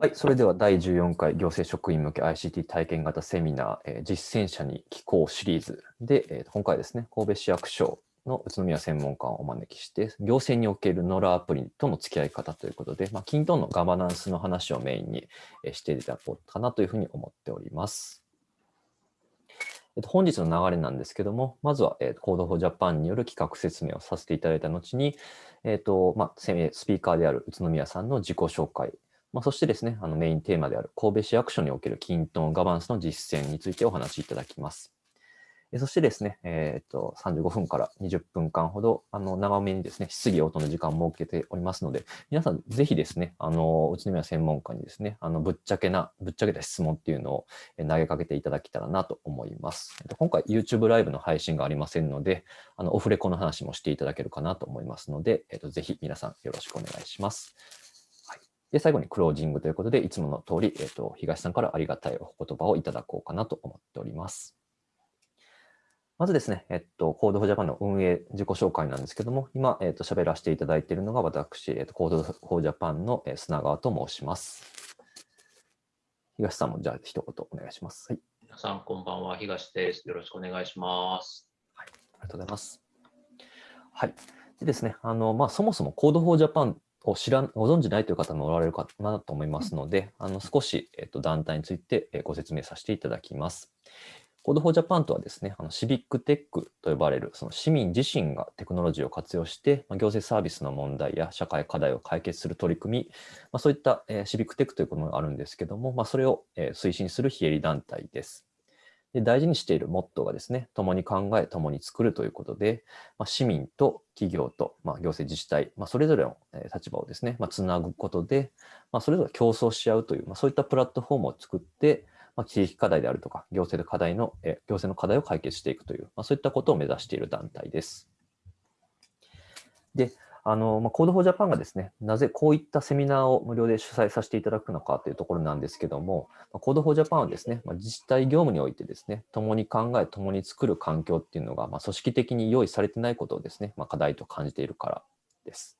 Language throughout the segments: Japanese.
はい、それでは第14回行政職員向け ICT 体験型セミナー、えー、実践者に聞こうシリーズで、えー、今回ですね、神戸市役所の宇都宮専門家をお招きして、行政におけるノラアプリとの付き合い方ということで、まあ、 kintone のガバナンスの話をメインにしていただこうかなというふうに思っております。えっと、本日の流れなんですけども、まずは、えー、 Code for Japan による企画説明をさせていただいた後に、えっとまあ、スピーカーである宇都宮さんの自己紹介、まあ、そしてですね、あのメインテーマである神戸市役所における均等ガバナンスの実践についてお話しいただきます。そしてですね、えー、と35分から20分間ほどあの長めにですね、質疑応答の時間を設けておりますので、皆さんぜひですね、あの宇都宮専門家にですね、あのぶっちゃけな、ぶっちゃけた質問っていうのを投げかけていただけたらなと思います。今回 YouTube ライブの配信がありませんので、あのオフレコの話もしていただけるかなと思いますので、えー、とぜひ皆さんよろしくお願いします。で、最後にクロージングということで、いつもの通り、えっ、ー、と、東さんからありがたいお言葉をいただこうかなと思っております。まずですね、えっと、 Code for Japan の運営自己紹介なんですけども、今、えっと、喋らせていただいているのが私、えっと、 Code for Japan の砂川と申します。東さんもじゃあ一言お願いします。はい、皆さん、こんばんは。東です。よろしくお願いします。はい、ありがとうございます。はい。でですね、あの、まあ、そもそも Code for Japan を知らご存じないという方もおられるかなと思いますので、あの少し、えっと、団体についてご説明させていただきます。 Code for Japan とはですね、あの Civic Tech と呼ばれるその市民自身がテクノロジーを活用して、まあ、行政サービスの問題や社会課題を解決する取り組み、まあ、そういった、えー、シビックテックというものがあるんですけども、まあ、それを、えー、推進する非営利団体です。で大事にしているモットーがですね、共に考え、共に作るということで、まあ、市民と企業と、まあ、行政自治体、まあ、それぞれの立場をですね、まあ、つなぐことで、まあ、それぞれ競争し合うという、まあ、そういったプラットフォームを作って、まあ、地域課題であるとか、行政の課題の、え行政の課題を解決していくという、まあ、そういったことを目指している団体です。で、あの、まあ、 Code for Japan がですね、なぜこういったセミナーを無料で主催させていただくのかというところなんですけども、まあ、 Code for Japan はですね、まあ、自治体業務においてですね、共に考え、共に作る環境っていうのが、まあ、組織的に用意されてないことをですね、まあ、課題と感じているからです。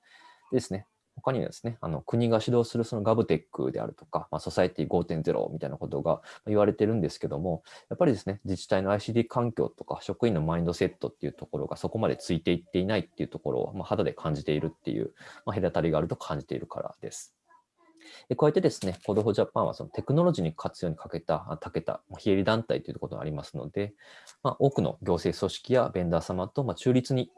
でですね、他にはですね、あの国が指導するその GovTech であるとか、まあ、 Society 5.0みたいなことが言われてるんですけども、やっぱりですね、自治体の ICT 環境とか職員のマインドセットっていうところがそこまでついていっていないっていうところを、まあ、肌で感じているっていう、まあ、隔たりがあると感じているからです。で加えてですね、 Code for Japan はそのテクノロジーに活用にかけた、たけた、非営利団体ということがありますので、まあ、多くの行政組織やベンダー様とまあ中立に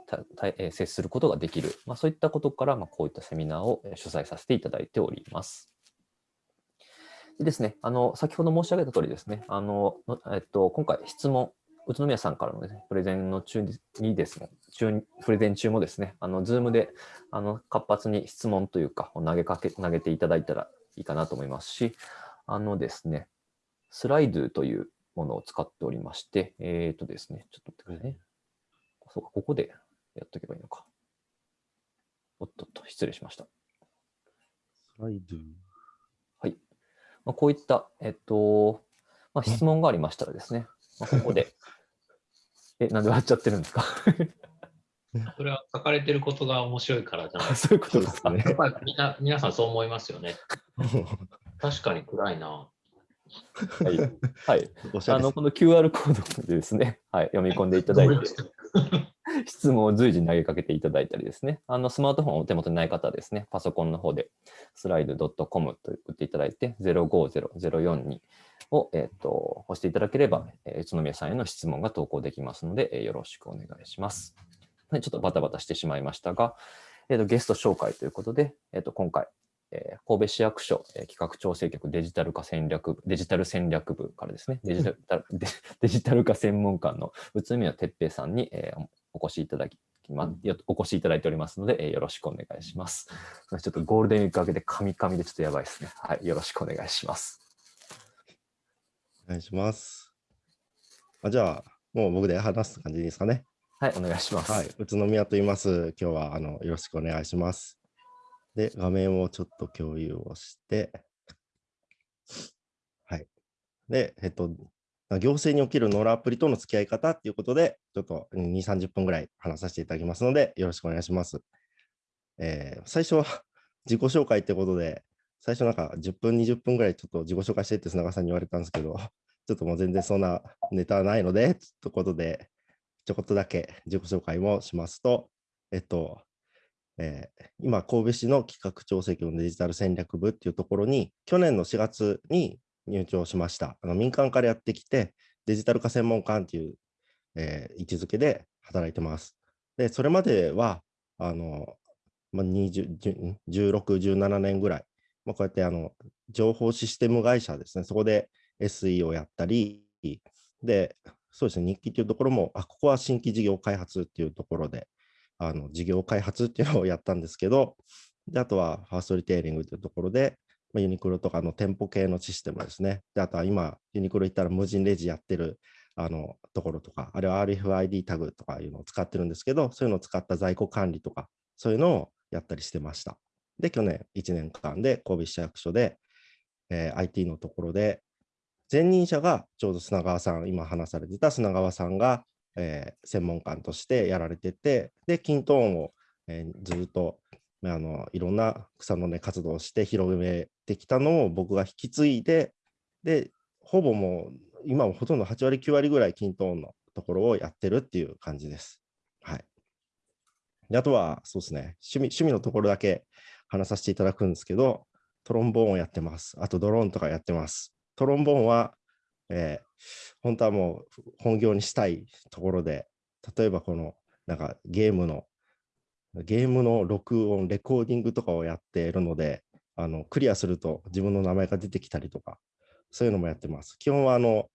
接することができる、まあ、そういったことから、ま、こういったセミナーを主催させていただいております。でですね、あの先ほど申し上げた通りですね、あのえっと、今回質問、宇都宮さんからの、ね、プレゼンの中にですね、中プレゼン中もですね、あの、ズームであの活発に質問というか、投げかけ、投げていただいたらいいかなと思いますし、あのですね、スライドというものを使っておりまして、えっ、ー、とですね、ちょっと待ってくださいね。そうか、ここでやっとけばいいのか。おっとっと、失礼しました。スライド。はい。まあ、こういった、えっと、まあ、質問がありましたらですね、まあ、ここで え、なんで笑っちゃってるんですか？それは書かれてることが面白いからじゃないそういうことですね。やっぱりみんな皆さんそう思いますよね。確かに暗いな。はい。はい。あの、この QR コードでですね、はい、読み込んでいただいて、質問を随時投げかけていただいたりですね、あの、スマートフォンをお手元にない方はですね、パソコンの方で、スライド .com と打っていただいて、050042を、えっ、ー、と、押していただければ、えー、宇都宮さんへの質問が投稿できますので、えー、よろしくお願いします。ちょっとバタバタしてしまいましたが、えーと、ゲスト紹介ということで、えーと、今回、えー、神戸市役所、えー、企画調整局デジタル化戦略デジタル戦略部からですね、デジタルデデジタル化専門官の宇都宮哲平さんに、えー、お越しいただき、ま、お越しいただいておりますので、えー、よろしくお願いします。ちょっとゴールデンウィーク明けでカミカミでちょっとやばいですね。はい、よろしくお願いします。お願いします。あじゃあ、もう僕で話す感じですかね。はい、お願いします。はい、宇都宮と言います。今日はあのよろしくお願いします。で、画面をちょっと共有をして、はい。で、えっと、行政におけるノーラアプリとの付き合い方っていうことで、ちょっと2、30分ぐらい話させていただきますので、よろしくお願いします。えー、最初は自己紹介ってことで、最初なんか10分、20分ぐらいちょっと自己紹介してって砂川さんに言われたんですけど、ちょっともう全然そんなネタないので、ということで、ちょこっとだけ自己紹介もしますと、えっと、えー今、神戸市の企画調整局のデジタル戦略部っていうところに、去年の4月に入庁しました。あの民間からやってきて、デジタル化専門官っていう、えー位置づけで働いてます。で、それまでは、あの、まあ、20 16、17年ぐらい、まあ、こうやってあの情報システム会社ですね、そこで SE をやったり、で、そうですね、日記っていうところも、あ、ここは新規事業開発っていうところで、あの事業開発っていうのをやったんですけど、であとはファーストリテイリングというところで、まあ、ユニクロとかの店舗系のシステムですね。であとは今、ユニクロ行ったら無人レジやってるあのところとか、あれは RFID タグとかいうのを使ってるんですけど、そういうのを使った在庫管理とか、そういうのをやったりしてました。で、去年1年間で神戸市役所で、えー IT のところで、前任者がちょうど砂川さん、今話されてた砂川さんが、えー専門官としてやられてて、で、キントーンを、えーずっとあのいろんな草の根活動をして広めてきたのを僕が引き継いで、で、ほぼもう、今もほとんど8割、9割ぐらいキントーンのところをやってるっていう感じです。はい。であとは、そうですね、趣味趣味のところだけ話させていただくんですけど、トロンボーンをやってます。あとドローンとかやってます。トロンボーンは、えー本当はもう本業にしたいところで、例えばこのなんかゲームの、ゲームの録音、レコーディングとかをやっているので、あのクリアすると自分の名前が出てきたりとか、そういうのもやってます。基本はあの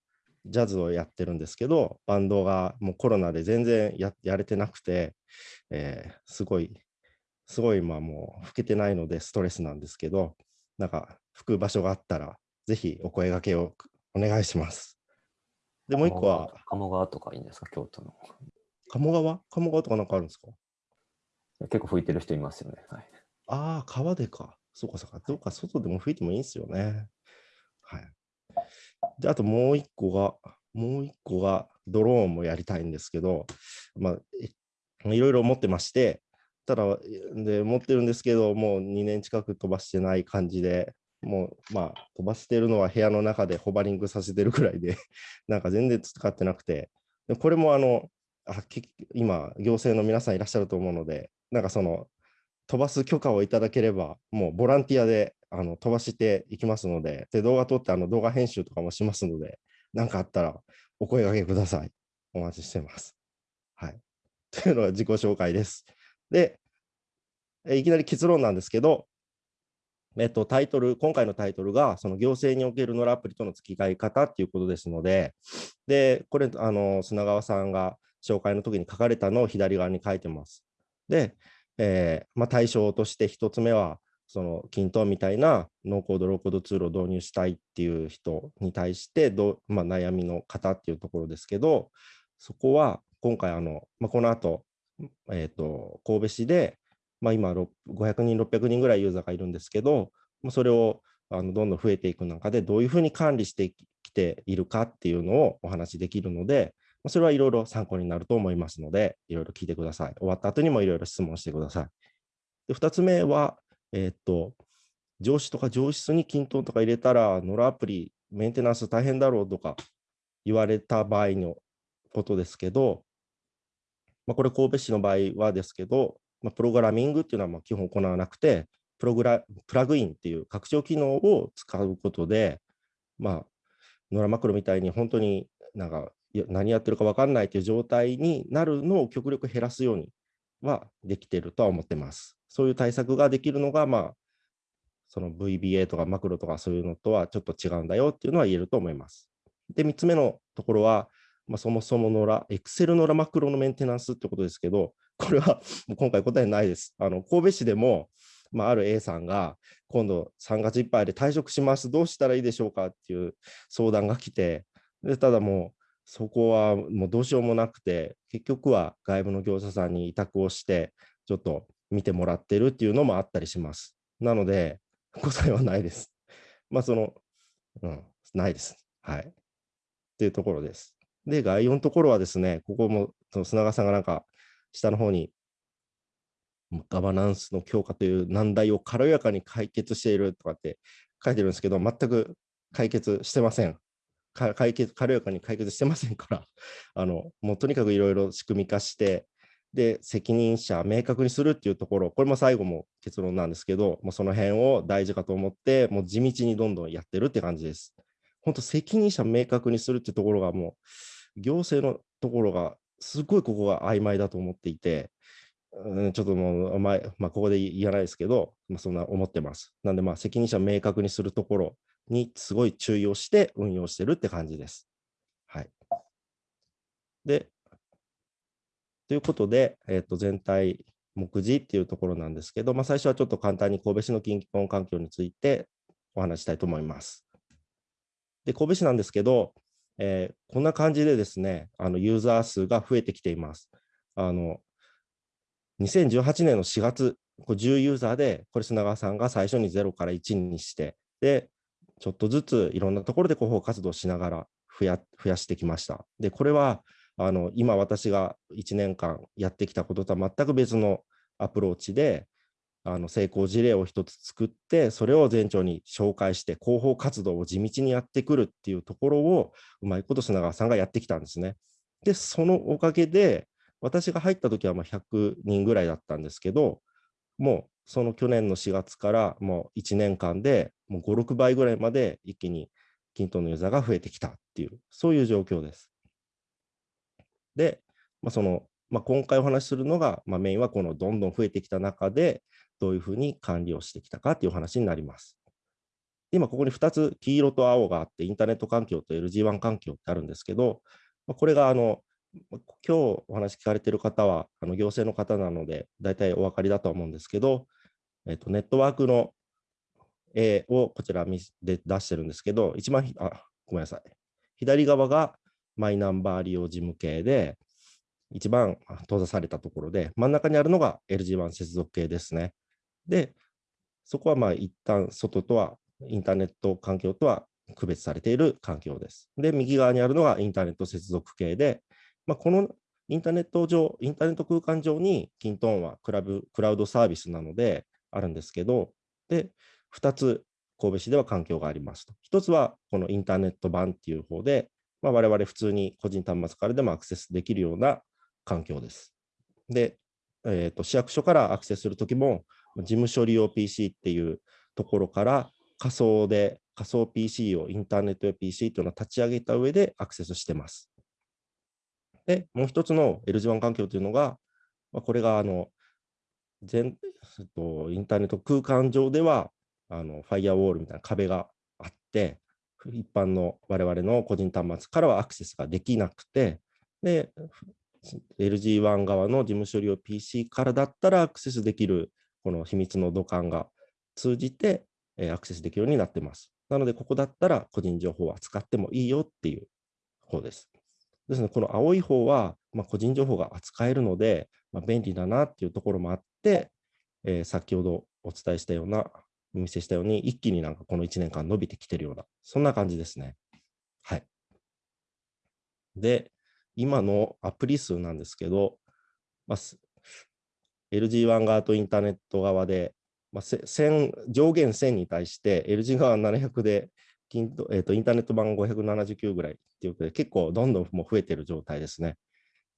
ジャズをやってるんですけど、バンドがもうコロナで全然ややれてなくて、えーすごい、すごい今もう吹けてないのでストレスなんですけど、なんか吹く場所があったら、ぜひお声掛けをお願いします。で、もう一個は、鴨川とかいいんですか、京都の。鴨川？鴨川とかなんかあるんですか？結構吹いてる人いますよね。はい、ああ、川でか。そうかそうか。どうか外でも吹いてもいいんですよね。はい。で、あともう一個が、もう一個がドローンもやりたいんですけど、まあ、いいろいろ持ってまして、ただ、で、持ってるんですけど、もう2年近く飛ばしてない感じで、もう、まあ、飛ばしてるのは部屋の中でホバリングさせてるくらいで、なんか全然使ってなくて、でこれもあの、あ今、行政の皆さんいらっしゃると思うので、なんかその、飛ばす許可をいただければ、もうボランティアであの飛ばしていきますので、で動画撮ってあの動画編集とかもしますので、何かあったらお声掛けください。お待ちしてます。はい。というのが自己紹介です。で、いきなり結論なんですけど、えっと、タイトル、今回のタイトルが、その行政におけるノラアプリとの付き合い方っていうことですので、で、これ、あの、砂川さんが紹介の時に書かれたのを左側に書いてます。で、えーまあ、対象として一つ目は、その均等みたいなノーコード、ローコードツールを導入したいっていう人に対してど、まあ、悩みの方っていうところですけど、そこは今回あの、まあ、この後、えー、と神戸市で、まあ、今500人、600人ぐらいユーザーがいるんですけど、それをあのどんどん増えていく中でどういうふうに管理してきているかっていうのをお話しできるので、それはいろいろ参考になると思いますので、いろいろ聞いてください。終わった後にもいろいろ質問してください。で2つ目は、えーと、上司とか上質に均等とか入れたら、ノラアプリ、メンテナンス大変だろうとか言われた場合のことですけど、まあ、これ神戸市の場合はですけど、まあ、プログラミングっていうのはま基本行わなくて、プログラプラグインっていう拡張機能を使うことで、まあ、ノラマクロみたいに本当になんか何やってるか分かんないという状態になるのを極力減らすようにはできてるとは思ってます。そういう対策ができるのが、まあ、その VBA とかマクロとかそういうのとはちょっと違うんだよっていうのは言えると思います。で、3つ目のところは、まあ、そもそものラ、Excel のラマクロのメンテナンスってことですけど、これはもう今回答えないです。あの神戸市でも、まあ、ある A さんが、今度3月いっぱいで退職します、どうしたらいいでしょうかっていう相談が来て、でただもう、そこはもうどうしようもなくて、結局は外部の業者さんに委託をして、ちょっと見てもらってるっていうのもあったりします。なので、答えはないです。まあ、その、うん、ないです。はい。っていうところです。で、概要のところはですね、ここもその砂川さんがなんか下の方にガバナンスの強化という難題を軽やかに解決しているとかって書いてるんですけど、全く解決してません。解決軽やかに解決してませんから、あのもうとにかくいろいろ仕組み化して、で、責任者明確にするっていうところ、これも最後も結論なんですけど、もうその辺を大事かと思って、もう地道にどんどんやってるって感じです。本当、責任者明確にするってところがもう、行政のところが、すごいここが曖昧だと思っていて、うん、ちょっともう、まあ、まあ、ここで言わないですけど、まあ、そんな思ってます。なんで、まあ、責任者明確にするところにすごい注意をして運用してるって感じです。はい。で、ということで、えー、と全体目次っていうところなんですけど、まあ、最初はちょっと簡単に神戸市の近畿環境についてお話したいと思います。で、神戸市なんですけど、えー、こんな感じでですね、あのユーザー数が増えてきています。あの2018年の4月、10ユーザーで、これ砂川さんが最初に0から1にして、で、ちょっとずついろんなところで広報活動しながら増や増やしてきました。で、これはあの今私が1年間やってきたこととは全く別のアプローチであの成功事例を一つ作ってそれを全庁に紹介して広報活動を地道にやってくるっていうところをうまいこと砂川さんがやってきたんですね。でそのおかげで私が入った時はま100人ぐらいだったんですけどもうその去年の4月からもう1年間でもう5、6倍ぐらいまで一気に均等のユーザーが増えてきたっていうそういう状況です。で、まあ、その、まあ、今回お話しするのが、まあ、メインはこのどんどん増えてきた中で、どういうふうに管理をしてきたかという話になります。今、ここに2つ、黄色と青があって、インターネット環境と LG1 環境ってあるんですけど、これがあの今日お話聞かれている方はあの行政の方なので、大体お分かりだと思うんですけど、えっと、ネットワークの A をこちらで出してるんですけど、一番あ、ごめんなさい。左側がマイナンバー利用事務系で、一番閉ざされたところで、真ん中にあるのが LG1 接続系ですね。で、そこはまあ一旦外とは、インターネット環境とは区別されている環境です。で、右側にあるのがインターネット接続系で、まあ、このインターネット上、インターネット空間上にキントーンはクラブクラウドサービスなのであるんですけど、で、2つ神戸市では環境がありますと。1つはこのインターネット版っていう方で、まあ、我々普通に個人端末からでもアクセスできるような環境です。で、えーと、市役所からアクセスするときも、事務処理用 PC っていうところから仮想で、仮想 PC をインターネット用 PC というのを立ち上げた上でアクセスしてます。で、もう一つの LG1 環境というのが、まあ、これがあの全とインターネット空間上ではあのファイアウォールみたいな壁があって、一般の我々の個人端末からはアクセスができなくて、で、LG1 側の事務処理用 PC からだったらアクセスできるこの秘密の土管が通じてえアクセスできるようになってます。なので、ここだったら個人情報は使ってもいいよっていう方です。ですので、この青い方は、ま、個人情報が扱えるので、ま、便利だなっていうところもあって、え、先ほどお伝えしたようなお見せしたように、一気になんかこの1年間伸びてきてるような、そんな感じですね。はい。で、今のアプリ数なんですけど、ま、LG1 側とインターネット側で、まあ、上限1000に対して LG 側700で、えー、インターネット版579ぐらいっていうことで、結構どんどんもう増えてる状態ですね。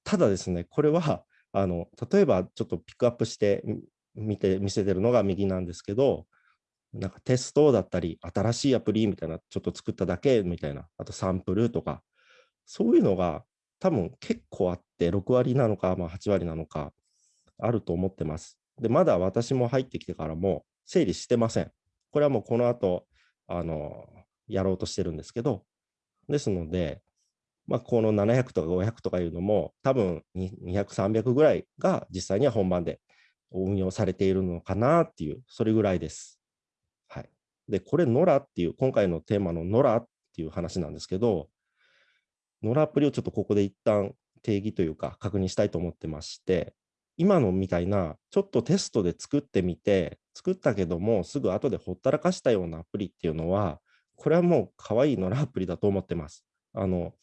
ただですね、これはあの例えばちょっとピックアップして見て見せてるのが右なんですけど、なんかテストだったり、新しいアプリみたいな、ちょっと作っただけみたいな、あとサンプルとか、そういうのが多分結構あって、6割なのか、まあ、8割なのか、あると思ってます。で、まだ私も入ってきてからも整理してません。これはもうこの後、あの、やろうとしてるんですけど、ですので、まあ、この700とか500とかいうのも、多分200、300ぐらいが実際には本番で運用されているのかなっていう、それぐらいです。はいで、これ、ノラっていう、今回のテーマのノラっていう話なんですけど、ノラアプリをちょっとここで一旦定義というか確認したいと思ってまして、今のみたいな、ちょっとテストで作ってみて、作ったけども、すぐ後でほったらかしたようなアプリっていうのは、これはもう可愛いノラアプリだと思ってます。あの、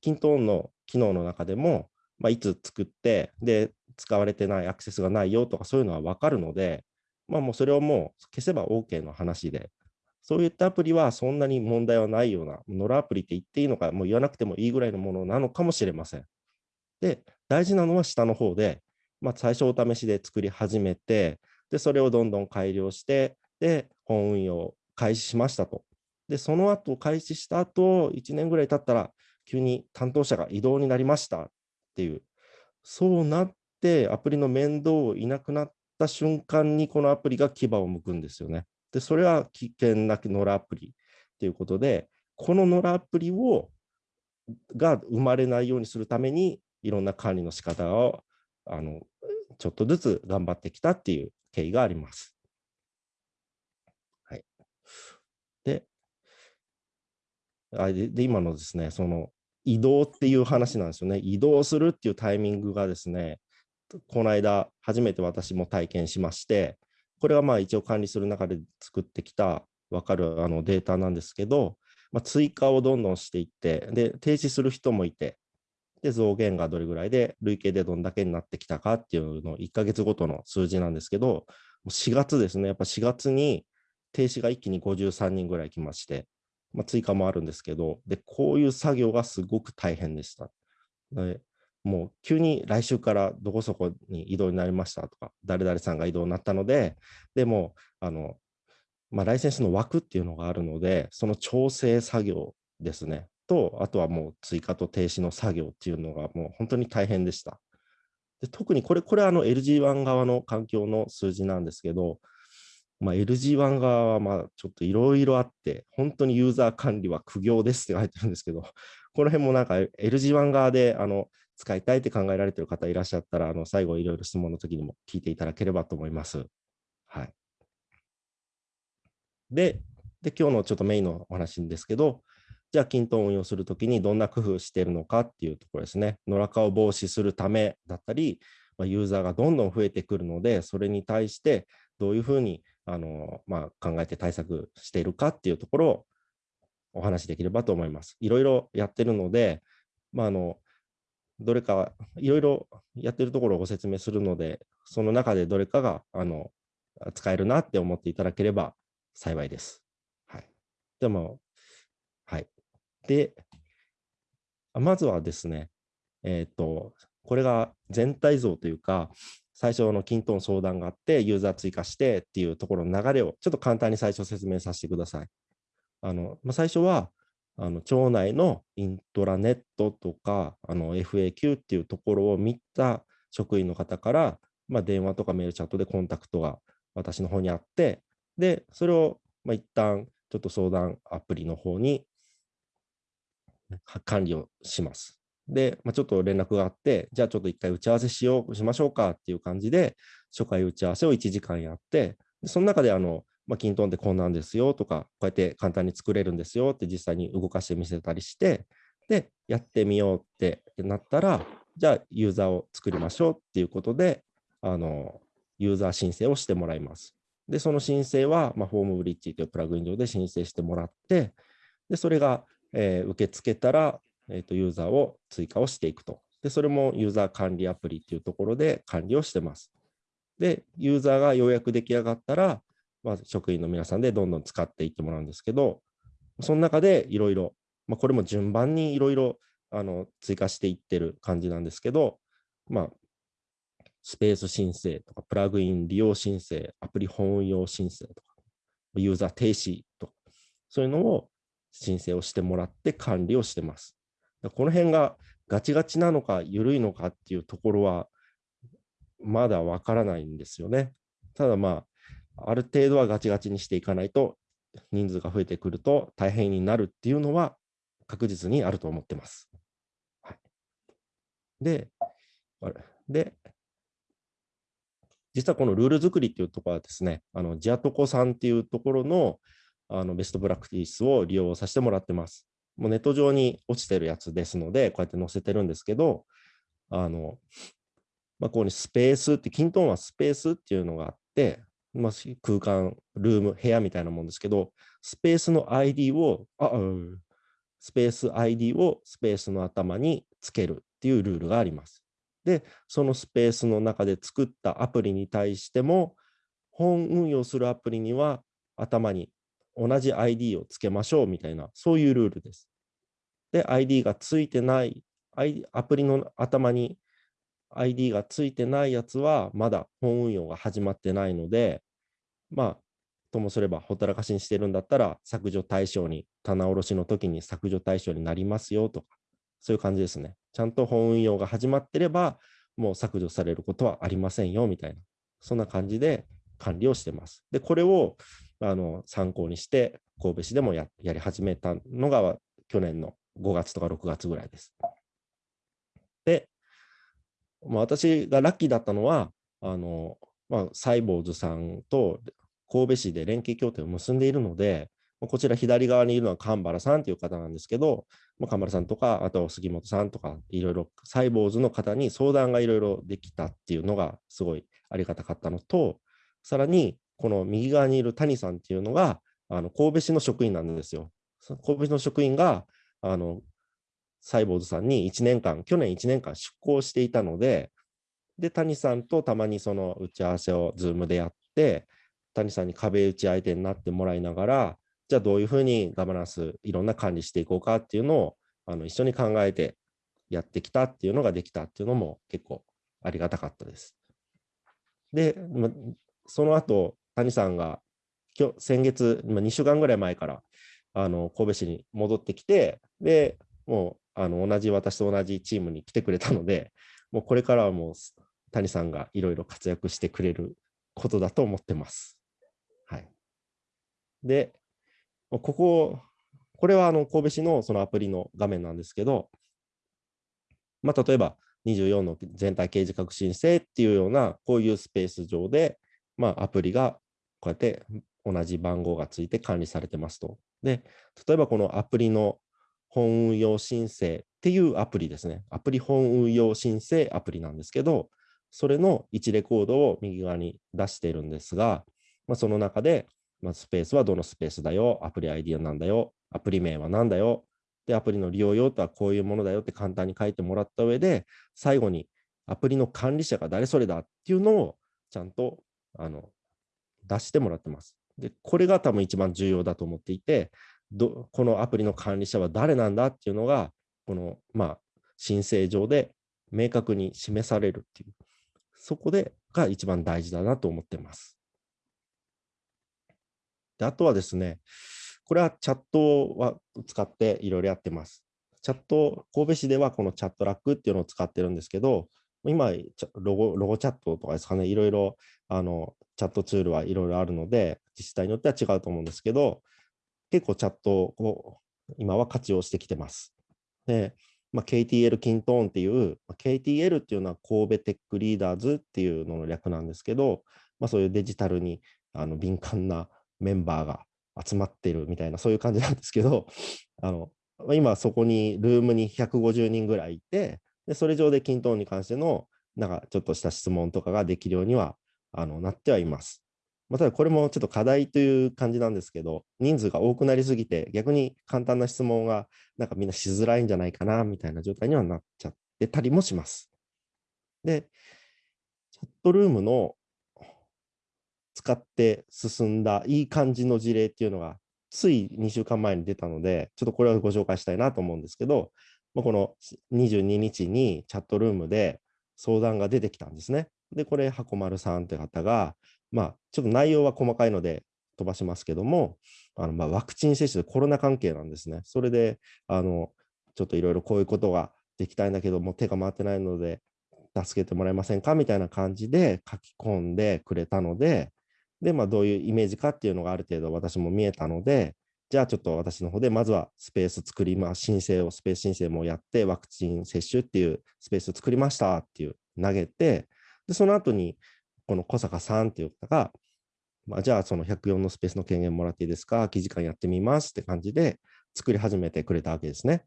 キントーンの機能の中でも、まあ、いつ作って、で、使われてないアクセスがないよとかそういうのは分かるので、まあ、もうそれをもう消せば OK の話で、そういったアプリはそんなに問題はないような、ノラアプリって言っていいのか、もう言わなくてもいいぐらいのものなのかもしれません。で、大事なのは下の方で、まあ、最初お試しで作り始めて、で、それをどんどん改良して、で、本運用開始しましたと。で、その後、開始した後、1年ぐらい経ったら、急に担当者が異動になりましたっていう、そうなって、アプリの面倒をいなくなった瞬間に、このアプリが牙を向くんですよね。で、それは危険なノラアプリということで、このノラアプリをが生まれないようにするために、いろんな管理の仕方をあのちょっとずつ頑張ってきたっていう経緯があります。はい。で、あで今のですね、その移動っていう話なんですよね。移動するっていうタイミングがですね、この間初めて私も体験しまして、これはまあ一応管理する中で作ってきた分かるあのデータなんですけど、まあ、追加をどんどんしていって、で、停止する人もいて、で、増減がどれぐらいで、累計でどんだけになってきたかっていうのを1ヶ月ごとの数字なんですけど、4月ですね、やっぱ4月に停止が一気に53人ぐらい来まして、まあ、追加もあるんですけど、で、こういう作業がすごく大変でした。でもう急に来週からどこそこに移動になりましたとか、誰々さんが移動になったので、でも、あの、まあ、ライセンスの枠っていうのがあるので、その調整作業ですね。と、あとはもう追加と停止の作業っていうのがもう本当に大変でした。で特にこれ、これはあの LG1 側の環境の数字なんですけど、まあ、LG1 側はまあちょっといろいろあって、本当にユーザー管理は苦行ですって書いてるんですけど、この辺もなんか LG1 側であの使いたいって考えられてる方いらっしゃったら、あの最後いろいろ質問の時にも聞いていただければと思います。はい。で、で今日のちょっとメインのお話ですけど、じゃあ、キントンを運用するときにどんな工夫しているのかっていうところですね。野良化を防止するためだったり、まあ、ユーザーがどんどん増えてくるので、それに対してどういうふうにあの、まあ、考えて対策しているかっていうところをお話しできればと思います。いろいろやってるので、まあ、あのどれかいろいろやってるところをご説明するので、その中でどれかがあの使えるなって思っていただければ幸いです。はい、でも、で、まずはですね、えっ、ー、と、これが全体像というか、最初の均等相談があって、ユーザー追加してっていうところの流れをちょっと簡単に最初説明させてください。あのまあ、最初は、あの町内のイントラネットとかあの FAQ っていうところを見た職員の方から、まあ、電話とかメールチャットでコンタクトが私の方にあって、で、それをまあ一旦ちょっと相談アプリの方に管理をします。で、まあ、ちょっと連絡があって、じゃあちょっと一回打ち合わせしよう、しましょうかっていう感じで、初回打ち合わせを1時間やって、その中であの、まあ、キントンってこんなんですよとか、こうやって簡単に作れるんですよって実際に動かしてみせたりして、で、やってみようってなったら、じゃあユーザーを作りましょうっていうことで、あの、ユーザー申請をしてもらいます。で、その申請は、まあ、フォームブリッジというプラグイン上で申請してもらって、で、それがえー、受け付けたら、えーと、ユーザーを追加をしていくと。で、それもユーザー管理アプリっていうところで管理をしてます。で、ユーザーがようやく出来上がったら、まあ、職員の皆さんでどんどん使っていってもらうんですけど、その中でいろいろ、まあ、これも順番にいろいろ追加していってる感じなんですけど、まあ、スペース申請とか、プラグイン利用申請、アプリ本運用申請とか、ユーザー停止とか、そういうのを申請をしてもらって管理をしてます。この辺がガチガチなのか緩いのかっていうところはまだわからないんですよね。ただまあ、ある程度はガチガチにしていかないと人数が増えてくると大変になるっていうのは確実にあると思ってます。はい、で、で、実はこのルール作りっていうところはですね、あのジアトコさんっていうところのあのベストプラクティスを利用させてもらってます。もうネット上に落ちてるやつですので、こうやって載せてるんですけど、あの、まあ、ここにスペースって、キントンはスペースっていうのがあって、まあ、空間、ルーム、部屋みたいなもんですけど、スペースの ID を、あ、スペース ID をスペースの頭につけるっていうルールがあります。で、そのスペースの中で作ったアプリに対しても、本運用するアプリには頭に同じ ID をつけましょうみたいな、そういうルールです。で、ID がついてない、アプリの頭に ID がついてないやつは、まだ本運用が始まってないので、まあ、ともすればほったらかしにしてるんだったら、削除対象に、棚卸しの時に削除対象になりますよとか、そういう感じですね。ちゃんと本運用が始まってれば、もう削除されることはありませんよみたいな、そんな感じで管理をしてます。で、これをあの参考にして、神戸市でもややり始めたのが去年の5月とか6月ぐらいです。で、まあ、私がラッキーだったのは、あのまあ、サイボーズさんと神戸市で連携協定を結んでいるので、こちら左側にいるのは神原さんという方なんですけど、神原さんとか、あと杉本さんとか、いろいろサイボーズの方に相談がいろいろできたっていうのがすごいありがたかったのと、さらにこの右側にいる谷さんっていうのが、あの神戸市の職員なんですよ。神戸市の職員が、あのサイボーズさんに1年間、去年1年間出向していたので、で、谷さんとたまにその打ち合わせを Zoom でやって、谷さんに壁打ち相手になってもらいながら、じゃあどういうふうにガバナンス、いろんな管理していこうかっていうのをあの一緒に考えてやってきたっていうのができたっていうのも結構ありがたかったです。で、その後、谷さんが今日先月、2週間ぐらい前からあの神戸市に戻ってきて、で、もうあの同じ私と同じチームに来てくれたので、もうこれからはもう谷さんがいろいろ活躍してくれることだと思ってます。はい。で、ここ、これはあの神戸市のそのアプリの画面なんですけど、まあ、例えば24の全体掲示革新性っていうような、こういうスペース上で、まあ、アプリがこうやって同じ番号がついて管理されてますと。で、例えばこのアプリの本運用申請っていうアプリですね。アプリ本運用申請アプリなんですけど、それの1レコードを右側に出しているんですが、まあ、その中で、まあ、スペースはどのスペースだよ、アプリ ID は何だよ、アプリ名は何だよ、で、アプリの利用用途はこういうものだよって簡単に書いてもらった上で、最後にアプリの管理者が誰それだっていうのをちゃんとあの出してもらってます。で、これが多分一番重要だと思っていて、どこのアプリの管理者は誰なんだっていうのが、この、まあ、申請上で明確に示されるっていう、そこでが一番大事だなと思ってます。であとはですね、これはチャットは使っていろいろやってます。チャット、神戸市ではこのチャットラックっていうのを使ってるんですけど、今、ロゴロゴチャットとかですかね、いろいろあのチャットツールはいろいろあるので、自治体によっては違うと思うんですけど、結構チャットを今は活用してきてます。で、まあ、KTL キントーンっていう、KTL っていうのは神戸テックリーダーズっていうのの略なんですけど、まあ、そういうデジタルにあの敏感なメンバーが集まってるみたいな、そういう感じなんですけど、あの今そこにルームに150人ぐらいいて、でそれ上で均等に関してのなんかちょっとした質問とかができるようにはあのなってはいます。まあ、ただこれもちょっと課題という感じなんですけど、人数が多くなりすぎて、逆に簡単な質問がなんかみんなしづらいんじゃないかなみたいな状態にはなっちゃってたりもします。で、チャットルームの使って進んだいい感じの事例っていうのが、つい2週間前に出たので、ちょっとこれをご紹介したいなと思うんですけど、まあ、この22日にチャットルームで相談が出てきたんですね。で、これ、箱丸さんって方が、まあ、ちょっと内容は細かいので飛ばしますけども、あのまあワクチン接種でコロナ関係なんですね。それで、あのちょっといろいろこういうことができたいんだけども、手が回ってないので、助けてもらえませんかみたいな感じで書き込んでくれたので、で、まあ、どういうイメージかっていうのがある程度私も見えたので、じゃあちょっと私の方でまずはスペース作りま、申請を、スペース申請もやって、ワクチン接種っていうスペースを作りましたっていう投げて、で、その後に、この小坂さんっていう方が、まあ、じゃあその104のスペースの権限もらっていいですか、空き時間やってみますって感じで作り始めてくれたわけですね。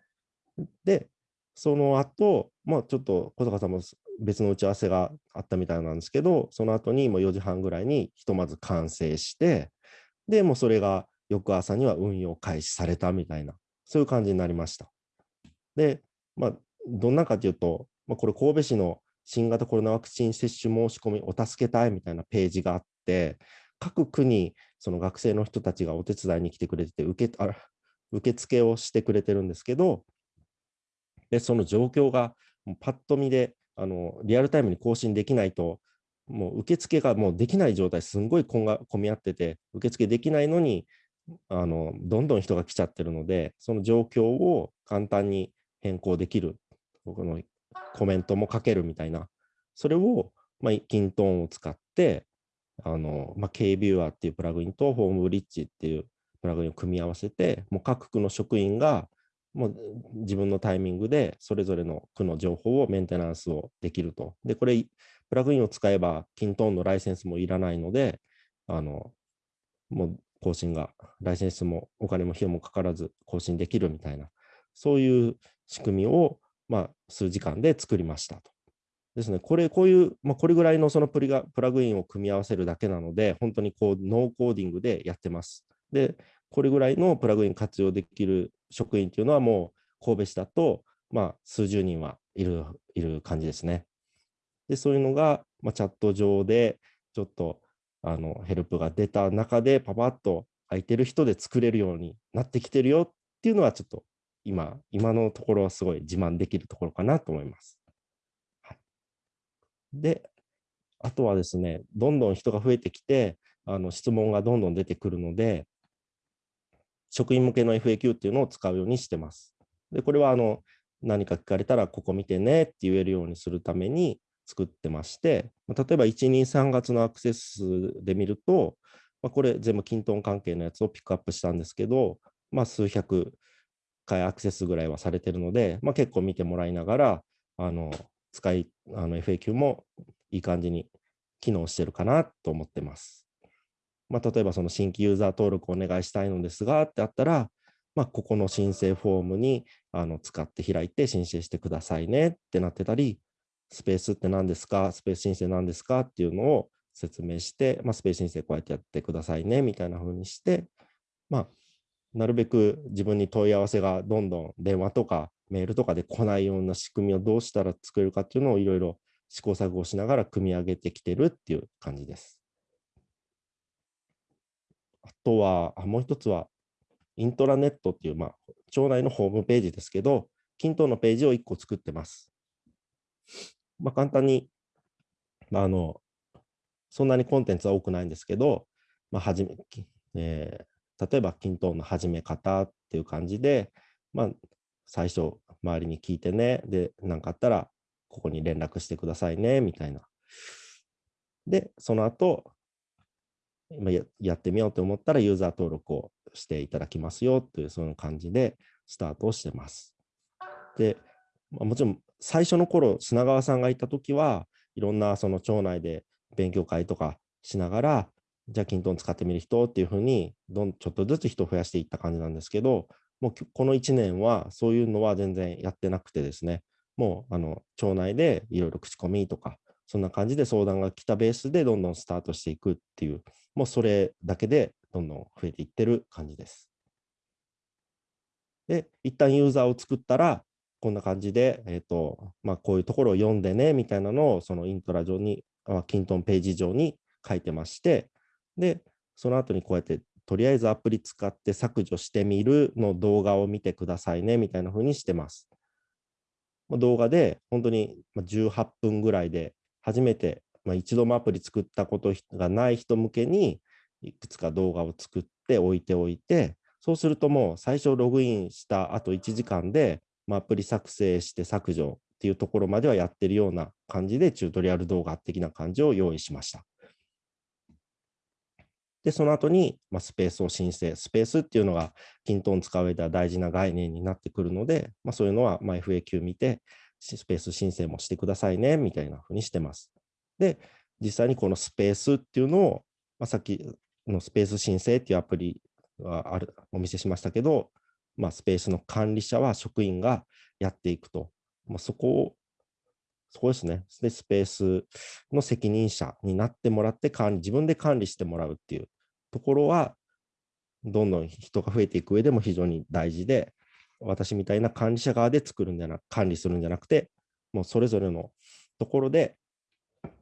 で、その後、まあちょっと小坂さんも別の打ち合わせがあったみたいなんですけど、その後にもう4時半ぐらいにひとまず完成して、で、もうそれが翌朝には運用開始されたみたいな、そういう感じになりました。で、まあ、どんなかというと、まあ、これ神戸市の新型コロナワクチン接種申し込みお助け隊みたいなページがあって、各区にその学生の人たちがお手伝いに来てくれてて受けあ受付をしてくれてるんですけど、でその状況がパッと見であのリアルタイムに更新できないと、もう受付がもうできない状態、すんごい混み合ってて、受付できないのにあの、どんどん人が来ちゃってるので、その状況を簡単に変更できる、このコメントも書けるみたいな、それを、まあ、キントーンを使って、あの、まあ、KViewer っていうプラグインとホームブリッジっていうプラグインを組み合わせて、もう各区の職員が、もう自分のタイミングでそれぞれの区の情報をメンテナンスをできると。で、これ、プラグインを使えば、キントーンのライセンスもいらないので、あの、もう更新が、ライセンスもお金も費用もかからず更新できるみたいな、そういう仕組みを、まあ、数時間で作りましたと。ですね、これ、こういう、まあ、これぐらいのそのプリがプラグインを組み合わせるだけなので、本当にこう、ノーコーディングでやってます。で、これぐらいのプラグイン活用できる職員っていうのはもう神戸市だと、まあ、数十人はいるいる感じですね。で、そういうのが、まあ、チャット上でちょっとあのヘルプが出た中で、パパッと空いてる人で作れるようになってきてるよっていうのは、ちょっと今、今のところはすごい自慢できるところかなと思います。はい、で、あとはですね、どんどん人が増えてきて、あの質問がどんどん出てくるので、職員向けの FAQ っていうのを使うようにしてます。で、これはあの何か聞かれたら、ここ見てねって言えるようにするために作ってまして、例えば1、2、3月のアクセス数で見ると、まあ、これ全部キントン関係のやつをピックアップしたんですけど、まあ、数百回アクセスぐらいはされてるので、まあ、結構見てもらいながら、あの使いあの FAQ もいい感じに機能してるかなと思ってます。まあ、例えばその新規ユーザー登録お願いしたいのですがってあったら、まあ、ここの申請フォームにあの使って開いて申請してくださいねってなってたり、スペースって何ですか？スペース申請何ですか？っていうのを説明して、まあ、スペース申請こうやってやってくださいねみたいな風にして、まあ、なるべく自分に問い合わせがどんどん電話とかメールとかで来ないような仕組みをどうしたら作れるかっていうのをいろいろ試行錯誤しながら組み上げてきてるっていう感じです。あとは、あもう一つは、イントラネットっていう、まあ、町内のホームページですけど、均等のページを1個作ってます。まあ、簡単に、まあ、あの、そんなにコンテンツは多くないんですけど、まあ、はじめ、えー、例えば、均等の始め方っていう感じで、まあ、最初、周りに聞いてね、で、何かあったら、ここに連絡してくださいね、みたいな。で、その後、ややってみようと思ったらユーザー登録をしていただきますよというその感じでスタートをしてます。で、まあ、もちろん最初の頃砂川さんがいた時はいろんなその町内で勉強会とかしながらじゃあキントン使ってみる人っていうふうにどんちょっとずつ人を増やしていった感じなんですけどもうこの1年はそういうのは全然やってなくてですねもうあの町内でいろいろ口コミとかそんな感じで相談が来たベースでどんどんスタートしていくっていうもうそれだけでどんどん増えていってる感じです。で、一旦ユーザーを作ったら、こんな感じで、え、ー、と、まあ、こういうところを読んでね、みたいなのを、そのイントラ上に、あキントンページ上に書いてまして、で、その後にこうやって、とりあえずアプリ使って削除してみるの動画を見てくださいね、みたいな風にしてます。動画で、本当に18分ぐらいで、初めてまあ、一度もアプリ作ったことがない人向けにいくつか動画を作って置いておいて、そうするともう最初ログインした後1時間で、まあ、アプリ作成して削除っていうところまではやってるような感じでチュートリアル動画的な感じを用意しました。で、その後に、ま、スペースを申請。スペースっていうのが、キントン使う上では大事な概念になってくるので、まあ、そういうのは、ま、FAQ 見て、スペース申請もしてくださいね、みたいなふうにしてます。で、実際にこのスペースっていうのを、まあ、さっきのスペース申請っていうアプリがあるお見せしましたけど、まあ、スペースの管理者は職員がやっていくと。まあ、そこを、そこですね。で、スペースの責任者になってもらって管理、自分で管理してもらうっていうところは、どんどん人が増えていく上でも非常に大事で、私みたいな管理者側で作るんじゃな、管理するんじゃなくて、もうそれぞれのところで、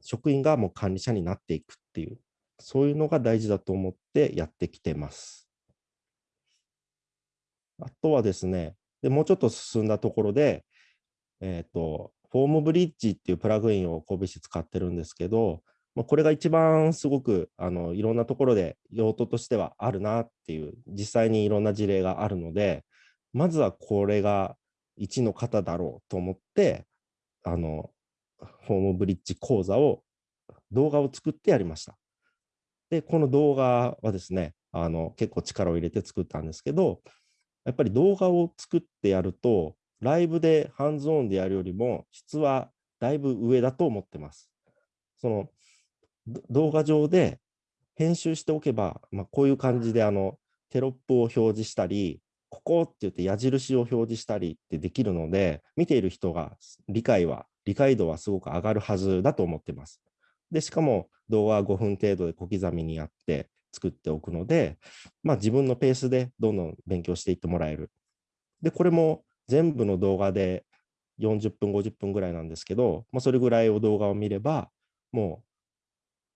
職員がもう管理者になっていくっていう、そういうのが大事だと思ってやってきてます。あとはですね、でもうちょっと進んだところで、えっ、ー、と、フォームブリッジっていうプラグインを神戸市使ってるんですけど、まあ、これが一番すごくあのいろんなところで用途としてはあるなっていう、実際にいろんな事例があるので、まずはこれが1の方だろうと思って、あの、フォームブリッジ講座を、動画を作ってやりました。で、この動画はですね、あの結構力を入れて作ったんですけど、やっぱり動画を作ってやると、ライブでハンズオンでやるよりも質はだいぶ上だと思ってます。その動画上で編集しておけば、まあ、こういう感じであのテロップを表示したり、ここって言って矢印を表示したりってできるので、見ている人が理解は、理解度はすごく上がるはずだと思ってます。で、しかも動画は5分程度で小刻みにやって作っておくので、まあ、自分のペースでどんどん勉強していってもらえる。で、これも全部の動画で40分、50分ぐらいなんですけど、まあ、それぐらいを動画を見れば、も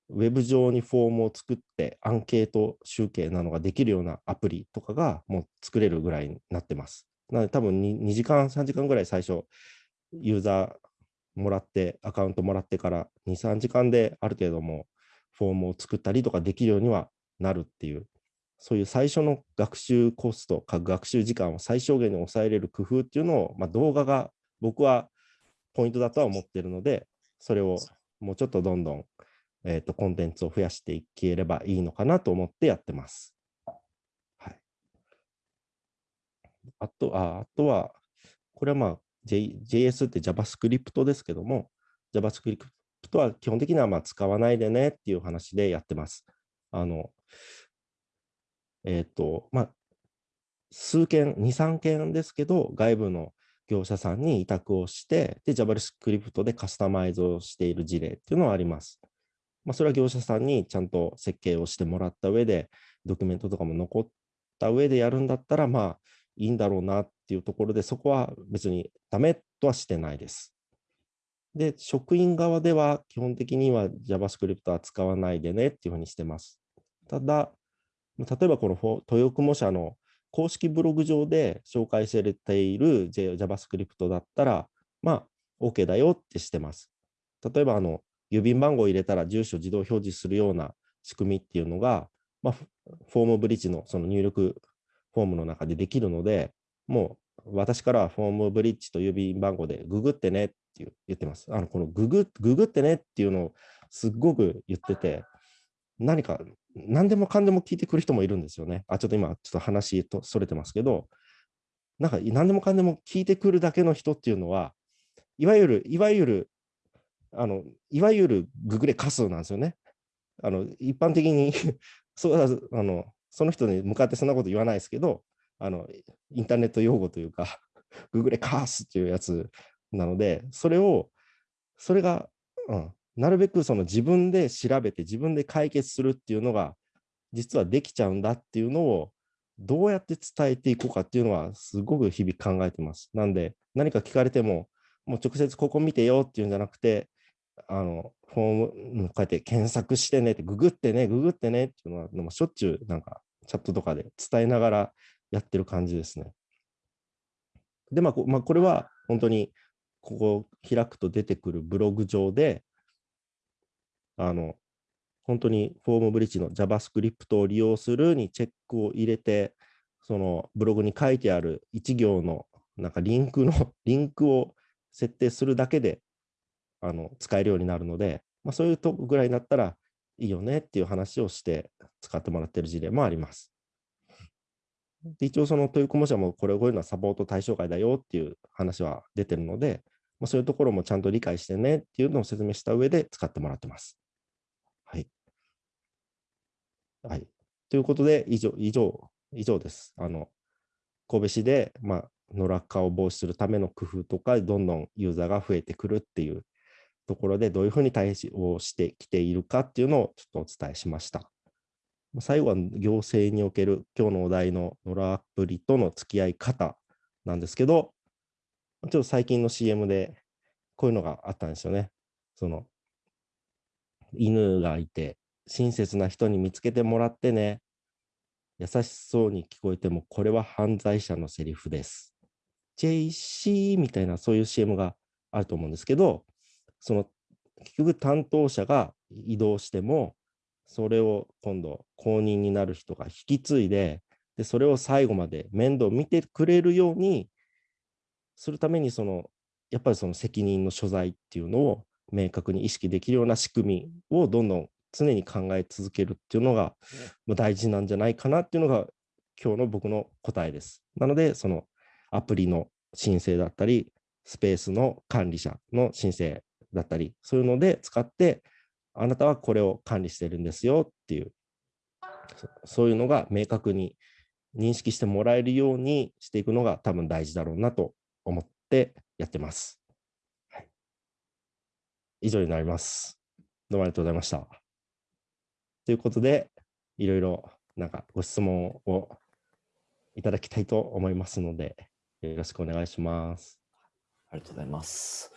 うウェブ上にフォームを作ってアンケート集計なのができるようなアプリとかがもう作れるぐらいになってます。なので多分 2, 2時間、3時間ぐらい最初ユーザーもらって、アカウントもらってから2、3時間である程度もフォームを作ったりとかできるようにはなるっていう、そういう最初の学習コスト、学習時間を最小限に抑えれる工夫っていうのを、まあ、動画が僕はポイントだとは思っているので、それをもうちょっとどんどん、えーと、コンテンツを増やしていければいいのかなと思ってやってます。はい、あとああとは、これはまあ J、JS って JavaScript ですけども、JavaScript は基本的にはまあ使わないでねっていう話でやってます。あの、えっ、と、まあ、数件、2、3件ですけど、外部の業者さんに委託をして、で、JavaScript でカスタマイズをしている事例っていうのはあります。まあ、それは業者さんにちゃんと設計をしてもらった上で、ドキュメントとかも残った上でやるんだったら、まあ、いいんだろうなっていうところで、そこは別にダメとはしてないです。で、職員側では基本的には JavaScript は使わないでねっていうふうにしてます。ただ、例えばこの豊雲社の公式ブログ上で紹介されている JavaScript だったら、まあ、OK だよってしてます。例えば、あの、郵便番号を入れたら住所自動表示するような仕組みっていうのが、まあ、フォームブリッジのその入力フォームの中でできるので、もう私からはフォームブリッジと郵便番号でググってねって言ってます。あのこのググググってねっていうのをすっごく言ってて、何か何でもかんでも聞いてくる人もいるんですよね。あ、ちょっと今、ちょっと話とそれてますけど、なんか何でもかんでも聞いてくるだけの人っていうのは、いわゆる、いわゆる、あの、いわゆるググレカスなんですよね。あの、一般的に そうあの、その人に向かってそんなこと言わないですけど、あの、インターネット用語というか、ググレカースっていうやつなので、それを、それが、うん、なるべくその自分で調べて自分で解決するっていうのが実はできちゃうんだっていうのをどうやって伝えていこうかっていうのはすごく日々考えてます。なんで何か聞かれてももう直接ここ見てよっていうんじゃなくてあのフォームこうやって検索してねってググってねググってねっていうのはしょっちゅうなんかチャットとかで伝えながらやってる感じですね。でまあ、まあ、これは本当にここ開くと出てくるブログ上であの、本当にフォームブリッジの JavaScript を利用するにチェックを入れて、そのブログに書いてある1行のなんかリンクの リンクを設定するだけであの使えるようになるので、まあ、そういうとこぐらいになったらいいよねっていう話をして使ってもらってる事例もあります。で一応その豊駒社もこれをこういうのはサポート対象外だよっていう話は出てるので、まあ、そういうところもちゃんと理解してねっていうのを説明した上で使ってもらってます。はい。はい。ということで、以上、以上、以上です。あの、神戸市で、まあ、の落下を防止するための工夫とか、どんどんユーザーが増えてくるっていうところで、どういうふうに対応してきているかっていうのをちょっとお伝えしました。最後は行政における今日のお題のノラアプリとの付き合い方なんですけど、ちょっと最近の CM でこういうのがあったんですよね。その、犬がいて、親切な人に見つけてもらってね。優しそうに聞こえても、これは犯罪者のセリフです。JC みたいなそういう CM があると思うんですけど、その結局担当者が移動しても、それを今度後任になる人が引き継いで、でそれを最後まで面倒見てくれるようにするためにそのやっぱりその責任の所在っていうのを明確に意識できるような仕組みをどんどん常に考え続けるっていうのがまあ大事なんじゃないかなっていうのが今日の僕の答えです。なのでそのアプリの申請だったりスペースの管理者の申請だったりそういうので使ってあなたはこれを管理してるんですよっていうそそういうのが明確に認識してもらえるようにしていくのが多分大事だろうなと思ってやってます。はい、以上になります。どうもありがとうございました。ということで、いろいろなんかご質問をいただきたいと思いますので、よろしくお願いします。ありがとうございます。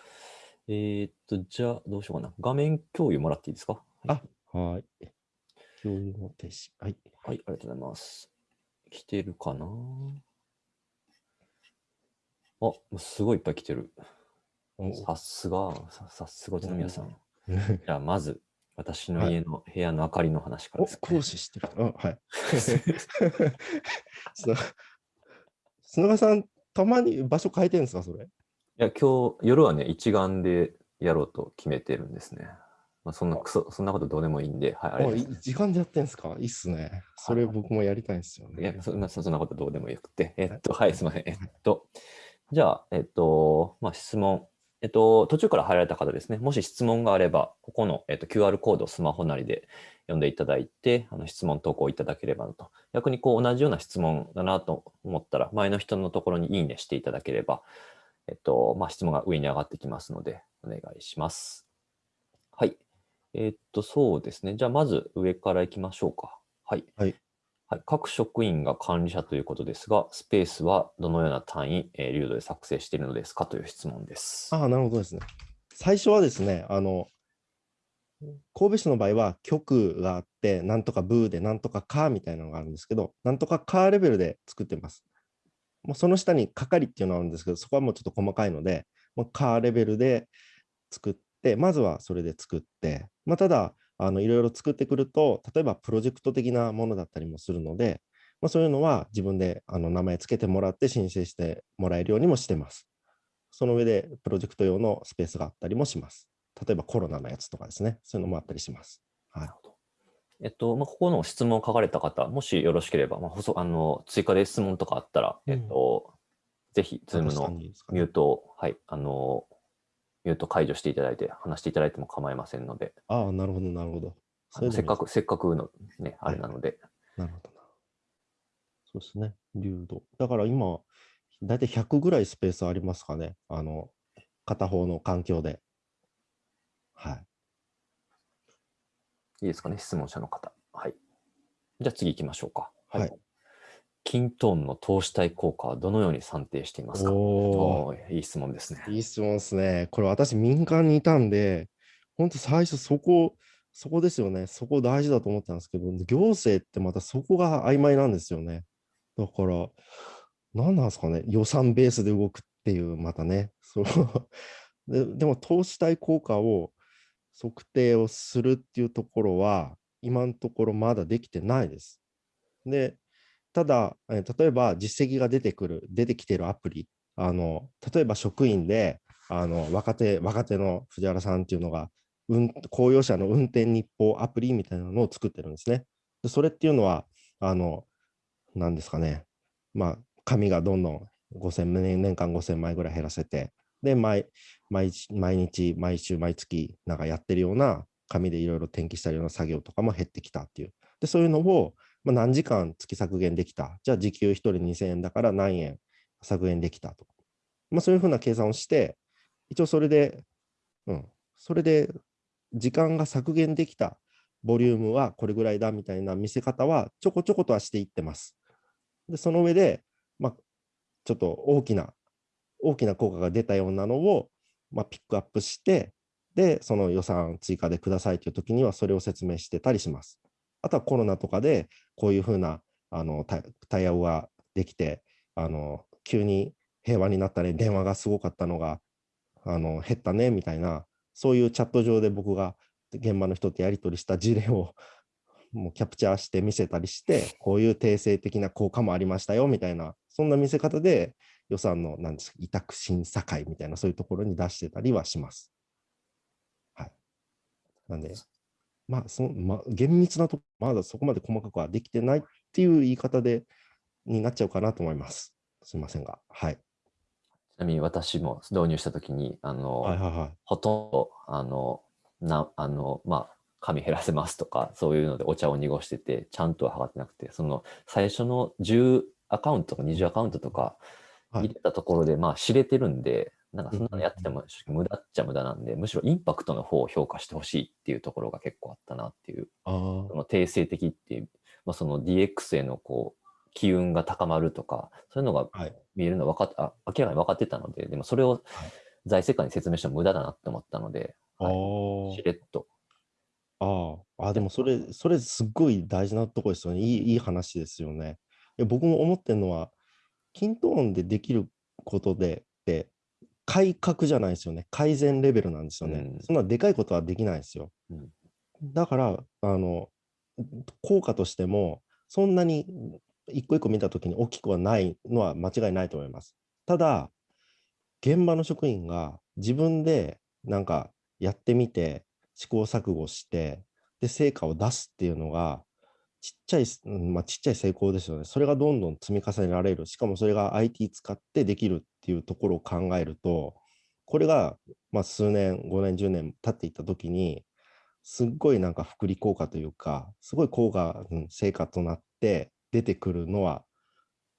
えーっと、じゃあ、どうしようかな。画面共有もらっていいですか？あ、はい。共有の停止。はい。はい、ありがとうございます。来てるかな？あ、すごいいっぱい来てる。おさすが、ささすが、皆さん。お じゃあ、まず、私の家の部屋の明かりの話からおです、ね。講師してる。あ、はい。砂川さん、たまに場所変えてるんですか、それ？いや、今日、夜はね、一眼でやろうと決めてるんですね。まあ、そんな、くそ、そんなことどうでもいいんで、はい、あれ時間でやってんですか？いいっすね。それ僕もやりたいんですよいやね。そんなそんなことどうでもよくて。えっと、はい、すみません。えっと、じゃあ、えっと、まあ、質問。えっと、途中から入られた方ですね。もし質問があれば、ここの、えっと、QR コードをスマホなりで読んでいただいて、あの質問投稿いただければなと。逆にこう同じような質問だなと思ったら、前の人のところにいいねしていただければ、えっと、まあ、質問が上に上がってきますので、お願いします。はい。えっと、そうですね。じゃあ、まず上から行きましょうか。はい。はい。はい、各職員が管理者ということですが、スペースはどのような単位、えー、流度で作成しているのですかという質問です。ああ、なるほどですね。最初はですね、あの、神戸市の場合は局があって、なんとかブーでなんとかカーみたいなのがあるんですけど、なんとかカーレベルで作ってます。もうその下に係っていうのがあるんですけど、そこはもうちょっと細かいので、もうカーレベルで作って、まずはそれで作って、まあ、ただ、あのいろいろ作ってくると、例えばプロジェクト的なものだったりもするので、まあ、そういうのは自分であの名前つけてもらって申請してもらえるようにもしてます。その上でプロジェクト用のスペースがあったりもします。例えばコロナのやつとかですね、そういうのもあったりします。はい、えっと、まあ、ここの質問を書かれた方、もしよろしければ、まあ、あの追加で質問とかあったら、うんえっと、ぜひ、ズームのミュートを、はい、あの、ミュート解除していただいて、話していただいても構いませんので、ああ、なるほど、なるほど。あのせっかく。く、せっかくのね、あはいれなので、なるほどな。そうですね、流度。だから今、だいたい100ぐらいスペースありますかね。あの、片方の環境で。はい。いいですかね、質問者の方。はい。じゃあ次行きましょうか。はい。キントーンの投資対効果はどのように算定していますか？いい質問ですね。いい質問ですね。これ私民間にいたんで、本当最初そこ、そこですよね。そこ大事だと思ったんですけど、行政ってまたそこが曖昧なんですよね。だから、何なんですかね。予算ベースで動くっていう、またね。そう ででも投資対効果を測定をするっていうところは、今のところまだできてないです。で、ただ、え例えば実績が出てくる、出てきてるアプリ、あの例えば職員であの若手若手の藤原さんっていうのが、うん、公用車の運転日報アプリみたいなのを作ってるんですね。でそれっていうのは、あの、なんですかね、まあ、紙がどんどん5000年間5000枚ぐらい減らせて、で毎毎、毎日、毎週、毎月、なんかやってるような紙でいろいろ転記したような作業とかも減ってきたっていう。で、そういうのを、まあ、何時間月削減できた。じゃあ時給1人2000円だから何円削減できたと。まあ、そういうふうな計算をして、一応それで、うん、それで時間が削減できたボリュームはこれぐらいだみたいな見せ方はちょこちょことはしていってます。で、その上で、まあ、ちょっと大きな、大きな効果が出たようなのを、まあ、ピックアップして、で、その予算追加でくださいという時にはそれを説明してたりします。あとはコロナとかでこういうふうなあの対応ができて、あの急に平和になったね、電話がすごかったのがあの減ったねみたいな、そういうチャット上で僕が現場の人とやり取りした事例を もうキャプチャーして見せたりして、こういう定性的な効果もありましたよみたいな、そんな見せ方で予算のなんですか委託審査会みたいなそういうところに出してたりはします。はい。なんで、まあ、そのまあ、厳密なとこ、まだそこまで細かくはできてないっていう言い方で、になっちゃうかなと思います。すみませんが。はい。ちなみに私も導入したときに、あの、はいはいはい。ほとんど、あの、な、あの、まあ、紙減らせますとか、そういうのでお茶を濁してて、ちゃんとは測ってなくて、その最初の10アカウントとか20アカウントとかはい入れたところで、まあ知れてるんで、なんかそんなうんのやってても無駄っちゃ無駄なんで、むしろインパクトの方を評価してほしいっていうところが結構あったなっていう、あその定性的っていう、まあ、その DX へのこう、機運が高まるとか、そういうのが。見えるの分かっあ明らかに分かってたので、でもそれをはい財政官に説明しても無駄だなって思ったので、あはいーしれっと。ああ、あでもそれ、それすっごい大事なところですよね。いいいい話ですよね。僕も思ってるのは、キントーンでできることで、で改革じゃないですよね。改善レベルなんですよね。うんそんなでかいことはできないですよ。うんだから、あの、効果としても、そんなに一個一個見たときに大きくはないのは間違いないと思います。ただ、現場の職員が自分でなんかやってみて、試行錯誤して、で、成果を出すっていうのが、ちっちゃい、まあ、ちっちゃい成功ですよね。それがどんどん積み重ねられる。しかもそれが IT 使ってできるっていうところを考えると、これが、まあ、数年、5年、10年経っていったときに、すっごいなんか福利効果というか、すごい効果、うん、成果となって出てくるのは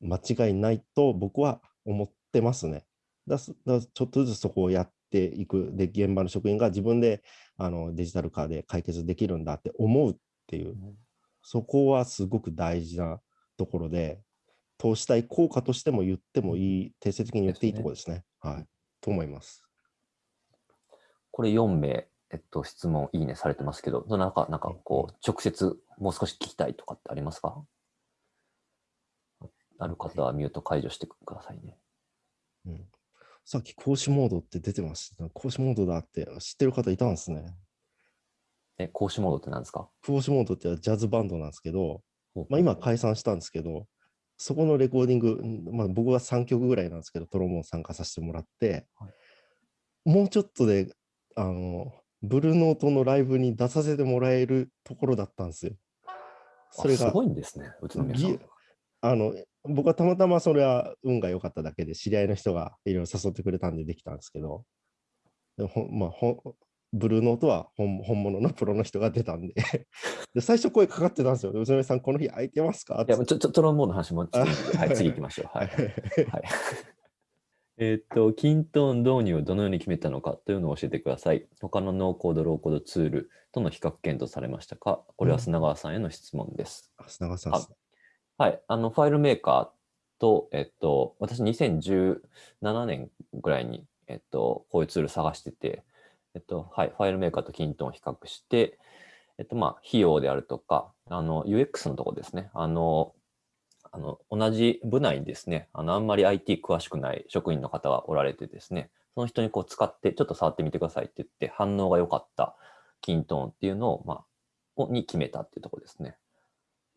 間違いないと僕は思ってますね。だすだちょっとずつそこをやっていく。で、現場の職員が自分であのデジタル化で解決できるんだって思うっていう、そこはすごく大事なところで、投資対効果としても言ってもいい、定性的に言っていいところですね。はい。と思います。これ4名、えっと、質問、いいねされてますけど、その中、なんかこう、直接もう少し聞きたいとかってありますか？ある方はミュート解除してくださいね。うん、さっき講師モードって出てました。講師モードだって知ってる方いたんですね。え、講師モードって何ですか？講師モードってジャズバンドなんですけど、まあ、今解散したんですけど、そこのレコーディング、んまあ、僕は3曲ぐらいなんですけど、トロンボーン参加させてもらって、はいもうちょっとで、あの、ブルーノートのライブに出させてもらえるところだったんですよ。それがあす、ごいんですね、宇都宮さんぎ。あの、僕はたまたまそれは運が良かっただけで、知り合いの人がいろいろ誘ってくれたんでできたんですけど、まあ、ほんブルーノートは本本物のプロの人が出たんで で、最初声かかってたんですよ。宇都宮さん、この日空いてますか？いや、ちょ、ちょ、トロンボーンの話もはあい、次行きましょう。はい。はいはい。えーっと、キントーン導入をどのように決めたのかというのを教えてください。他のノーコード、ローコードツールとの比較検討されましたか？これは砂川さんへの質問です。あ砂川さん。はい。あの、ファイルメーカーと、えっと、私2017年ぐらいに、えっと、こういうツール探してて、えっと、はい。ファイルメーカーとキントンを比較して、えっと、まあ、費用であるとか、あの、UX のとこですね。あの、あの、同じ部内にですね、あの、あんまり IT 詳しくない職員の方がおられてですね、その人にこう使って、ちょっと触ってみてくださいって言って、反応が良かったキントンっていうのを、まあ、をに決めたっていうところですね。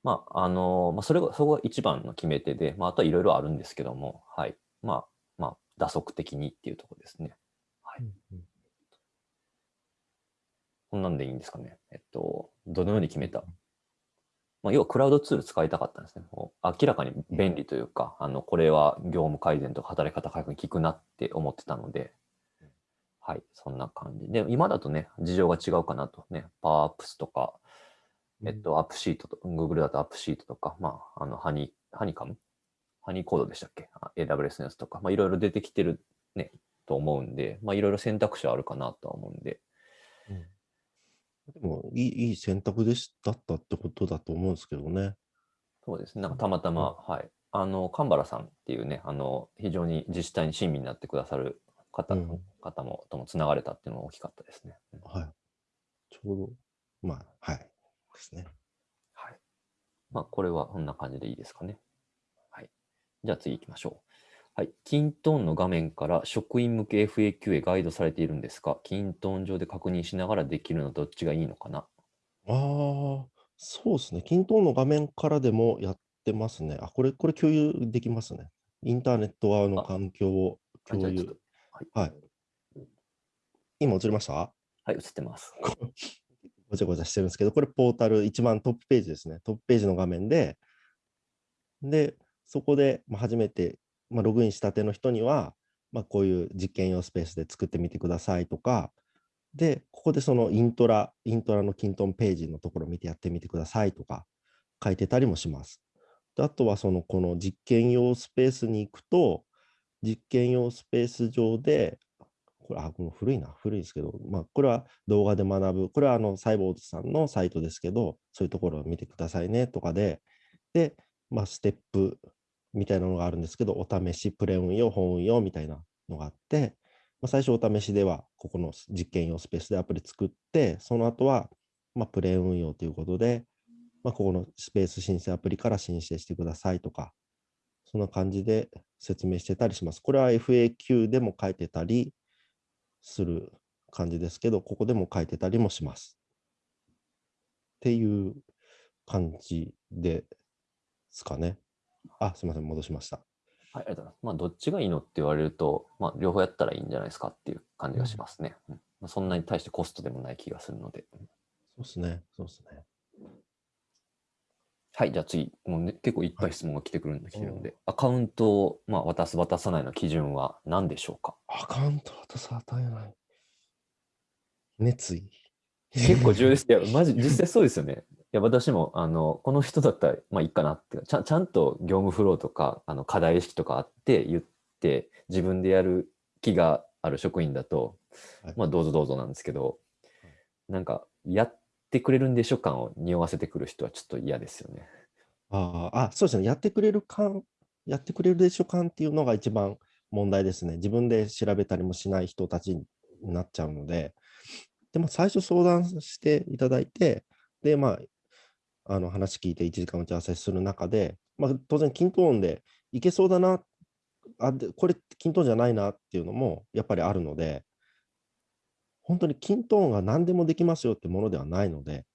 まあ、あの、まあ、それが、そこが一番の決め手で、まあ、あとはいろいろあるんですけども、はい。まあ、まあ、打足的にっていうところですね。はい。こんなんでいいんですかね。えっと、どのように決めた？まあ、要はクラウドツール使いたかったんですね。もう明らかに便利というか、あの、これは業務改善とか働き方改革に効くなって思ってたので、はい、そんな感じ。で、今だとね、事情が違うかなとね、パワーアップスとか、えっと、アップシートと、Google だとアップシートとか、まあ、あの、ハニー、ハニカムハニーコードでしたっけ？あ ?AWS のやつとか、まあ、いろいろ出てきてるね、と思うんで、まあ、いろいろ選択肢はあるかなとは思うんで、いい、いい選択でしだったってことだと思うんですけどね。そうですね。なんかたまたま、はい。あの、神原さんっていうね、あの、非常に自治体に親身になってくださる方,、うん方もともつながれたっていうのが大きかったですね。うんはい。ちょうど、まあ、はい。ですね。はい。まあ、これはこんな感じでいいですかね。はい。じゃあ次行きましょう。はい。キントーンの画面から職員向け FAQ へガイドされているんですが、キントーン上で確認しながらできるのはどっちがいいのかな？ああ、そうですね。キントーンの画面からでもやってますね。あ、これ、これ共有できますね。インターネット側のあ環境を共有。はい。はい。今映りました？はい、映ってます。ごちゃごちゃしてるんですけど、これポータル一番トップページですね。トップページの画面で、で、そこでまあ初めて、まあ、ログインしたての人には、まあ、こういう実験用スペースで作ってみてくださいとか、で、ここでそのイントラ、イントラのキントンページのところを見てやってみてくださいとか書いてたりもします。であとはそのこの実験用スペースに行くと、実験用スペース上で、これ、あ、この古いな、古いですけど、まあ、これは動画で学ぶ、これはあのサイボーズさんのサイトですけど、そういうところを見てくださいねとかで、で、まあ、ステップみたいなのがあるんですけど、お試し、プレ運用、本運用みたいなのがあって、まあ、最初お試しでは、ここの実験用スペースでアプリ作って、その後は、まあ、プレ運用ということで、まあ、ここのスペース申請アプリから申請してくださいとか、そんな感じで説明してたりします。これは FAQ でも書いてたりする感じですけど、ここでも書いてたりもします。っていう感じですかね。あ、すみません、戻しました。はい、ありがとうございます。まあ、どっちがいいのって言われると、まあ、両方やったらいいんじゃないですかっていう感じがしますね。うんまあ、そんなに対してコストでもない気がするので。そうですね、そうですね。はい、じゃあ次、もうね、結構いっぱはいい質問が来てくるんで、来てるんでう、アカウントを、まあ、渡す、渡さないの基準は何でしょうか？アカウント渡さ与えない。熱意。結構重要です。いや、マジ、実際そうですよね。いや、私も、あの、この人だったら、まあいいかなってちゃん、ちゃんと業務フローとか、あの、課題意識とかあって言って、自分でやる気がある職員だと、はいまあ、どうぞどうぞなんですけど、なんか、やってくれるんでしょ感を匂わせてくる人はちょっと嫌ですよね。あーあ、そうですね。やってくれる感、やってくれるでしょ感っていうのが一番問題ですね。自分で調べたりもしない人たちになっちゃうので、でも最初相談していただいて、で、まあ、あの話聞いて1時間打ち合わせする中で、まあ、当然、均等音でいけそうだな、あでこれ、均等じゃないなっていうのもやっぱりあるので、本当に均等音が何でもできますよってものではないので、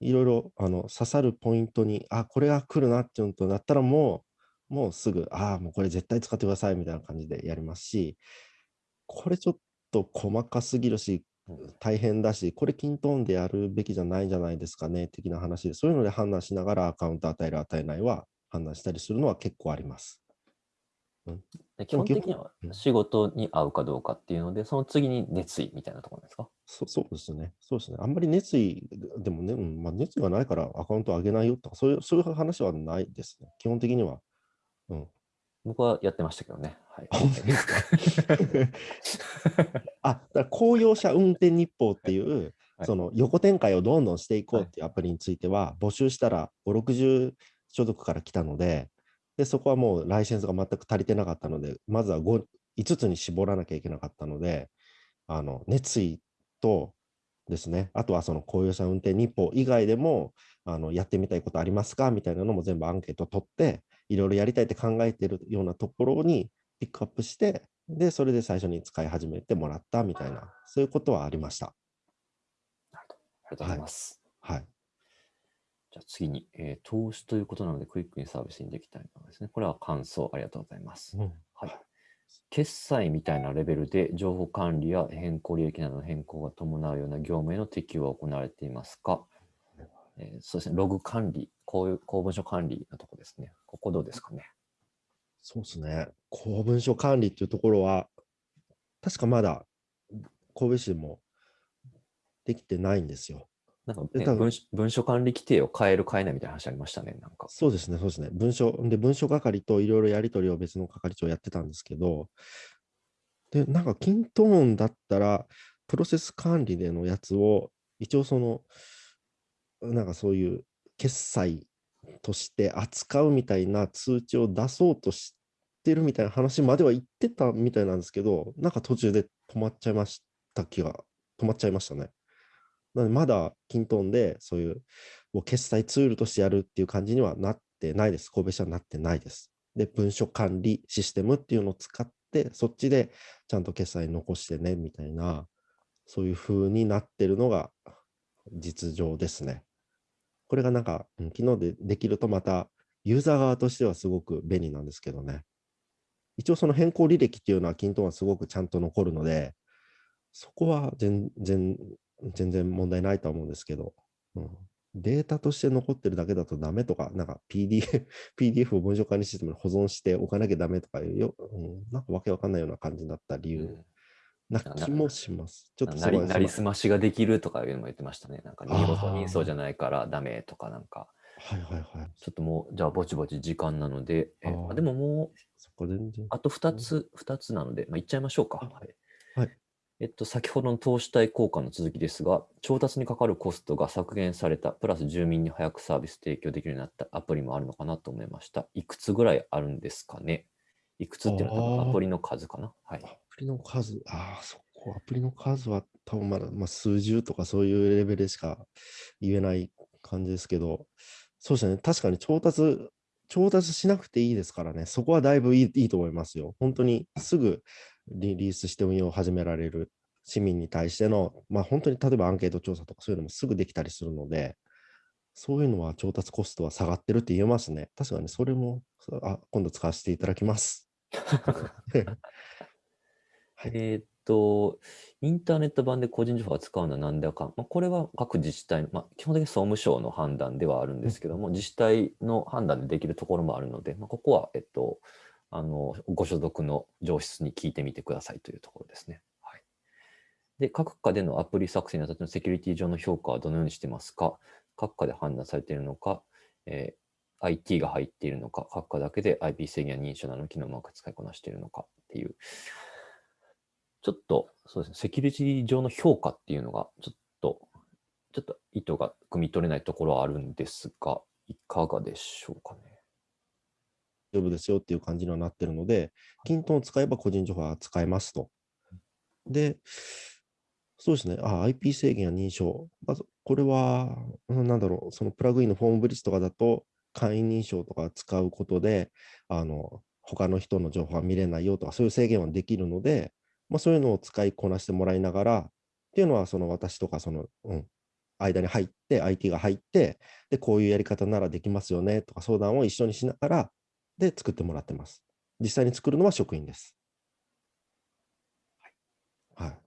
いろいろあの刺さるポイントに、あ、これが来るなっていうのとなったらもう、もうすぐ、ああ、もうこれ絶対使ってくださいみたいな感じでやりますし、これちょっと細かすぎるし、大変だし、これ均等でやるべきじゃないんじゃないですかね、的な話で、そういうので判断しながらアカウント与える、与えないは判断したりするのは結構あります。で基本的にはうん仕事に合うかどうかっていうので、その次に熱意みたいなところなんですか？そそうですね。そうですね。あんまり熱意、でもね、うんまあ、熱意がないからアカウント上げないよとか、そういうそういう話はないですね。基本的には。うん。僕はやってましたけどね。はい。あ、だから公用車運転日報っていう、はい。その横展開をどんどんしていこうはいっていうアプリについては、募集したら5、60所属から来たので、で、そこはもうライセンスが全く足りてなかったので、まずは 5, 5つに絞らなきゃいけなかったので、あの熱意とですね、あとはその公用車運転日報以外でも、あのやってみたいことありますか？みたいなのも全部アンケート取って、いろいろやりたいって考えてるようなところにピックアップして、で、それで最初に使い始めてもらったみたいな、そういうことはありました。ありがとうございます。はい。じゃあ次に、えー投資ということなので、クイックにサービスにできたいのですね。これは感想ありがとうございます。うんはい。決済みたいなレベルで情報管理や変更利益などの変更が伴うような業務への適用は行われていますか、えーそうですね、ログ管理、こういう公文書管理のとこですね。ここどうですかね？そうですね。公文書管理っていうところは、確かまだ神戸市でもできてないんですよ。なんか、ね文書文書管理規定を変える変えないみたいな話ありましたね。なんか。そうですね、そうですね。文書、で、文書係といろいろやり取りを別の係長やってたんですけど、で、なんか、キントーンだったら、プロセス管理でのやつを、一応その、なんかそういう決済として扱うみたいな通知を出そうとしてるみたいな話までは言ってたみたいなんですけど、なんか途中で止まっちゃいました気が、止まっちゃいましたね。なのでまだキントンでそういうもう決済ツールとしてやるっていう感じにはなってないです。神戸市はなってないです。で、文書管理システムっていうのを使って、そっちでちゃんと決済残してねみたいな、そういう風になってるのが実情ですね。これがなんか、うん昨日でできるとまたユーザー側としてはすごく便利なんですけどね。一応その変更履歴っていうのはキントンはすごくちゃんと残るので、そこは全然、全然問題ないと思うんですけど、うん、データとして残ってるだけだとダメとか、なんか PDF, PDF を文書管理システムに保存しておかなきゃダメとかいうよ、うん、なんかわけわかんないような感じになった理由。な気もします。ちょっとなりなりすすましができるとかいうのも言ってましたね。なんか、あー二度と人相じゃないからダメとかなんか、はいはいはい。ちょっともう、じゃあぼちぼち時間なので、えあでももう、そっか、全然。あと2つ、二つなので、まあ、いっちゃいましょうか。あはい。はいえっと、先ほどの投資対効果の続きですが、調達にかかるコストが削減された、プラス住民に早くサービス提供できるようになったアプリもあるのかなと思いました。いくつぐらいあるんですかねいくつっていうのは多分アプリの数かなはい。プリの数、ああ、そこ、アプリの数は多分まだ、まあ、数十とかそういうレベルでしか言えない感じですけど、そうですね、確かに調達、調達しなくていいですからね、そこはだいぶいいいいと思いますよ。本当にすぐリリースして運用を始められる市民に対しての、まあ本当に例えばアンケート調査とかそういうのもすぐできたりするので、そういうのは調達コストは下がってるって言えますね。確かにそれも、あ今度使わせていただきます。はい。えーっと、インターネット版で個人情報を扱うのは何だか、まあ、これは各自治体の、まあ、基本的に総務省の判断ではあるんですけども、自治体の判断でできるところもあるので、まあ、ここは、えっと、あのご所属の上質に聞いてみてくださいというところですね。はい、で、各課でのアプリ作成にあたってのセキュリティ上の評価はどのようにしてますか？各課で判断されているのか、えー IT が入っているのか、各課だけで IP 制限や認証などの機能をうまく使いこなしているのかっていう、ちょっと、そうですね、セキュリティ上の評価っていうのが、ちょっと、ちょっと意図が汲み取れないところはあるんですが、いかがでしょうかね。大丈夫ですよっていう感じにはなってるので、キントンを使えば個人情報は使えますと。で、そうですね、あ IP 制限や認証。まずこれは、うんなんだろう、そのプラグインのフォームブリッジとかだと、会員認証とか使うことで、あの、他の人の情報は見れないよとか、そういう制限はできるので、まあ、そういうのを使いこなしてもらいながら、っていうのは、その私とか、その、うん、間に入って、IT が入って、で、こういうやり方ならできますよねとか相談を一緒にしながら、で作ってもらってます。実際に作るのは職員です。はい。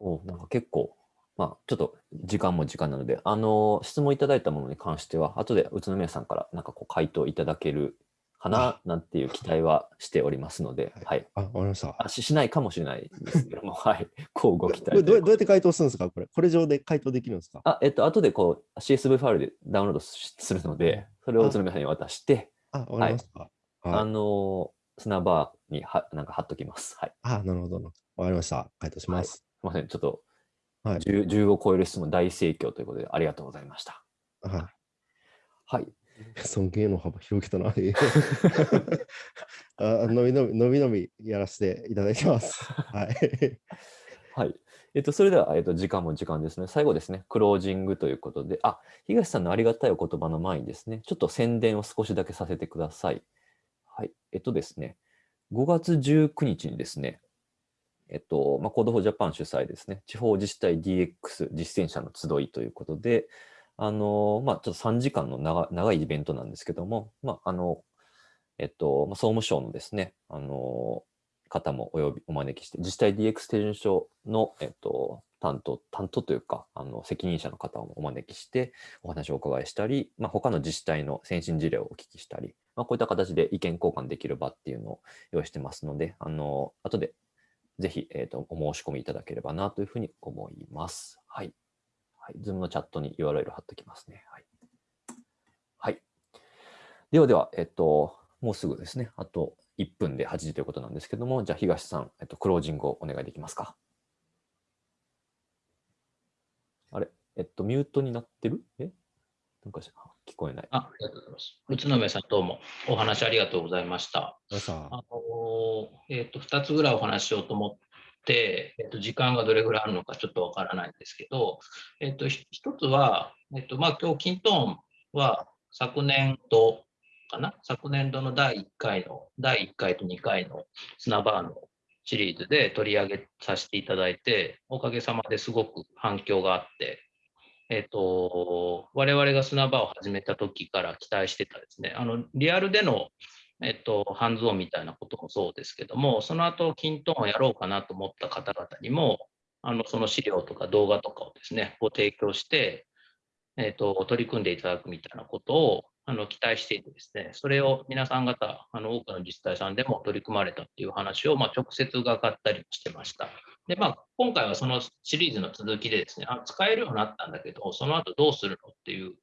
おなんか結構、まあ、ちょっと時間も時間なので、あの、質問いただいたものに関しては、後で宇都宮さんからなんかこう回答いただけるかななんていう期待はしておりますので、はい。あ、わかりました。あししないかもしれないですけども、はい。こうご期待どうどうやって回答するんですか？これ。これ上で回答できるんですか？あ、えっと、後でこう CSV ファイルでダウンロードしするので、それを宇都宮さんに渡して、あ、わかりました。はい。あの砂場にはなんか貼っときます。はい。あ、なるほど。わかりました。回答します。すみません。ちょっとはい 10, 10を超える質問大盛況ということでありがとうございました。ははい。い。尊敬の幅広げたな。あ のびのび、のびのびやらせていただきます。はい。はい。えっと、それでは、えっと、時間も時間ですね。最後ですね、クロージングということで、あ、東さんのありがたいお言葉の前にですね、ちょっと宣伝を少しだけさせてください。はい。えっとですね、5月19日にですね、えっと、まあ、 Code for Japan 主催ですね、地方自治体 DX 実践者の集いということで、あの、まあ、ちょっと3時間の長長いイベントなんですけども、まあ、あの、えっと、ま、総務省のですね、あの、方もお呼び、お招きして、自治体 DX 手順書の、えっと、担当、担当というか、あの、責任者の方をお招きして、お話をお伺いしたり、まあ、他の自治体の先進事例をお聞きしたり、まあ、こういった形で意見交換できる場っていうのを用意してますので、あの、後でぜひ、えっ、と、お申し込みいただければなというふうに思います。はい。はい。ズームのチャットに URL 貼っておきますね。はい。はい。ではでは、えっ、と、もうすぐですね、あと1分で8時ということなんですけども、じゃあ東さん、えっと、クロージングをお願いできますか？あれ？えっと、ミュートになってる？え？なんかし聞こえない。あありがとうございます。宇都宮さん、どうもお話ありがとうございました。皆さんあのえっと2つぐらいお話ししようと思って、えっと時間がどれぐらいあるのかちょっとわからないんですけど、えっと一つは、えっとまあ、今日キントーンは昨年度かな、昨年度の第1回の、第1回と2回の砂バーのシリーズで取り上げさせていただいて、おかげさまですごく反響があって、えっと、我々が砂場を始めた時から期待してたですね、あのリアルでのえっと、ハンズオンみたいなこともそうですけども、その後、キントーンをやろうかなと思った方々にも、あのその資料とか動画とかをですね、ご提供して、えっと、取り組んでいただくみたいなことをあの期待していてですね、それを皆さん方、あの多くの自治体さんでも取り組まれたっていう話を、まあ、直接伺ったりしてました。で、まあ、今回はそのシリーズの続きでですね、あ使えるようになったんだけど、その後どうするのっていう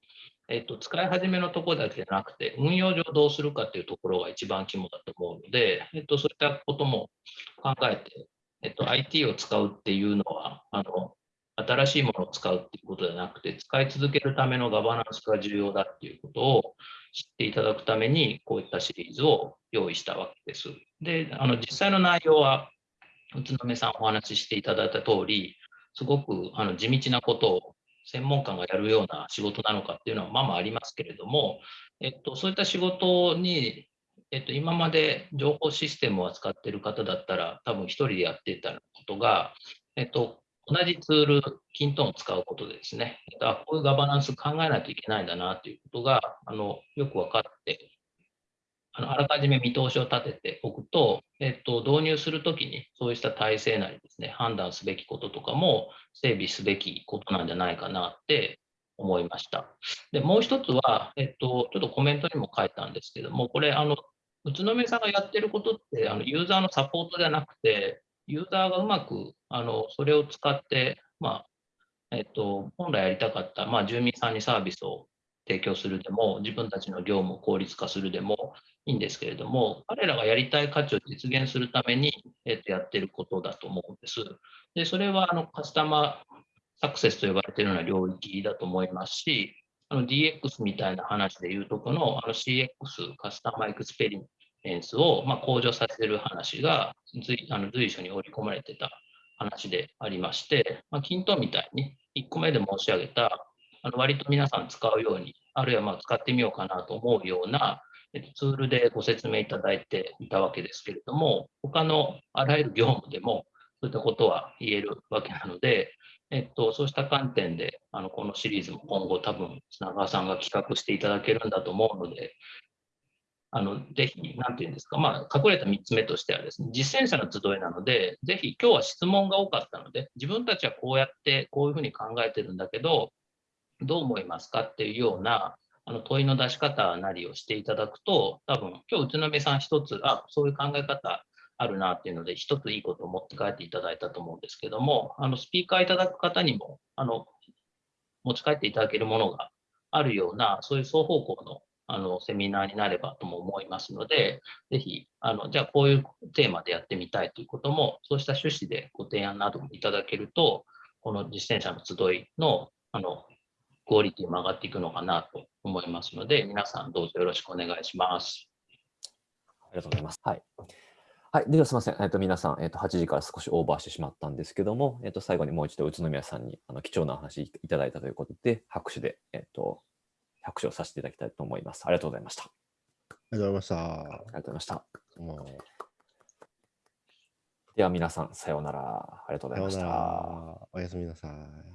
えっと、使い始めのところだけじゃなくて、運用上どうするかっていうところが一番肝だと思うので、えっと、そういったことも考えて、えっと、IT を使うっていうのは、あの、新しいものを使うっていうことじゃなくて、使い続けるためのガバナンスが重要だっていうことを知っていただくために、こういったシリーズを用意したわけです。で、あの、実際の内容は、宇都宮さんお話ししていただいた通り、すごくあの地道なことを専門官がやるような仕事なのかっていうのはまあまあありますけれども、えっと、そういった仕事に、えっと、今まで情報システムを扱っている方だったら、多分1人でやっていたことが、えっと、同じツール、キントンを使うことでですね、あこういうガバナンス考えないといけないんだなということがあのよく分かって、あのあらかじめ見通しを立てておくと、えっと、導入するときにそうした体制なりですね、判断すべきこととかも整備すべきことなんじゃないかなって思いました。で、もう一つは、えっと、ちょっとコメントにも書いたんですけども、これ、あの、宇都宮さんがやってることって、あのユーザーのサポートじゃなくて、ユーザーがうまく、あの、それを使って、まあ、えっと、本来やりたかった、まあ、住民さんにサービスを提供するでも、自分たちの業務を効率化するでもいいんですけれども、彼らがやりたい価値を実現するために、えっと、やってることだと思うんです。で、それはあの customer success と呼ばれているような領域だと思いますし、DX みたいな話でいうとこのあの CX、 customer experience をまあ向上させる話が随あの随所に織り込まれてた話でありまして、まあ、 kintone みたいに1個目で申し上げた、あの割と皆さん使うように、あるいはまあ使ってみようかなと思うようなツールでご説明いただいていたわけですけれども、他のあらゆる業務でもそういったことは言えるわけなので、えっと、そうした観点で、あのこのシリーズも今後多分、砂川さんが企画していただけるんだと思うので、あのぜひ、なんていうんですか、まあ、隠れた3つ目としてはですね、実践者の集いなので、ぜひ、今日は質問が多かったので、自分たちはこうやって、こういうふうに考えてるんだけど、どう思いますかっていうようなあの問いの出し方なりをしていただくと、多分今日宇都宮さん一つ、あそういう考え方あるなっていうので、一ついいことを持って帰っていただいたと思うんですけども、あのスピーカーいただく方にもあの持ち帰っていただけるものがあるような、そういう双方向のあのセミナーになればとも思いますので、ぜひ、あのじゃあこういうテーマでやってみたいということも、そうした趣旨でご提案などもいただけると、この実践者の集いのあのクオリティも上がっていくのかなと思いますので、皆さんどうぞよろしくお願いします。ありがとうございます。はい。はい、ではすみません、えっと、皆さん、えっと、8時から少しオーバーしてしまったんですけども、えっと、最後にもう一度宇都宮さんにあの貴重なお話いいただいたということで、拍手で、えっと、拍手をさせていただきたいと思います。ありがとうございました。ありがとうございまありがとうございました。では皆さん、さようなら。ありがとうございました。おやすみなさい。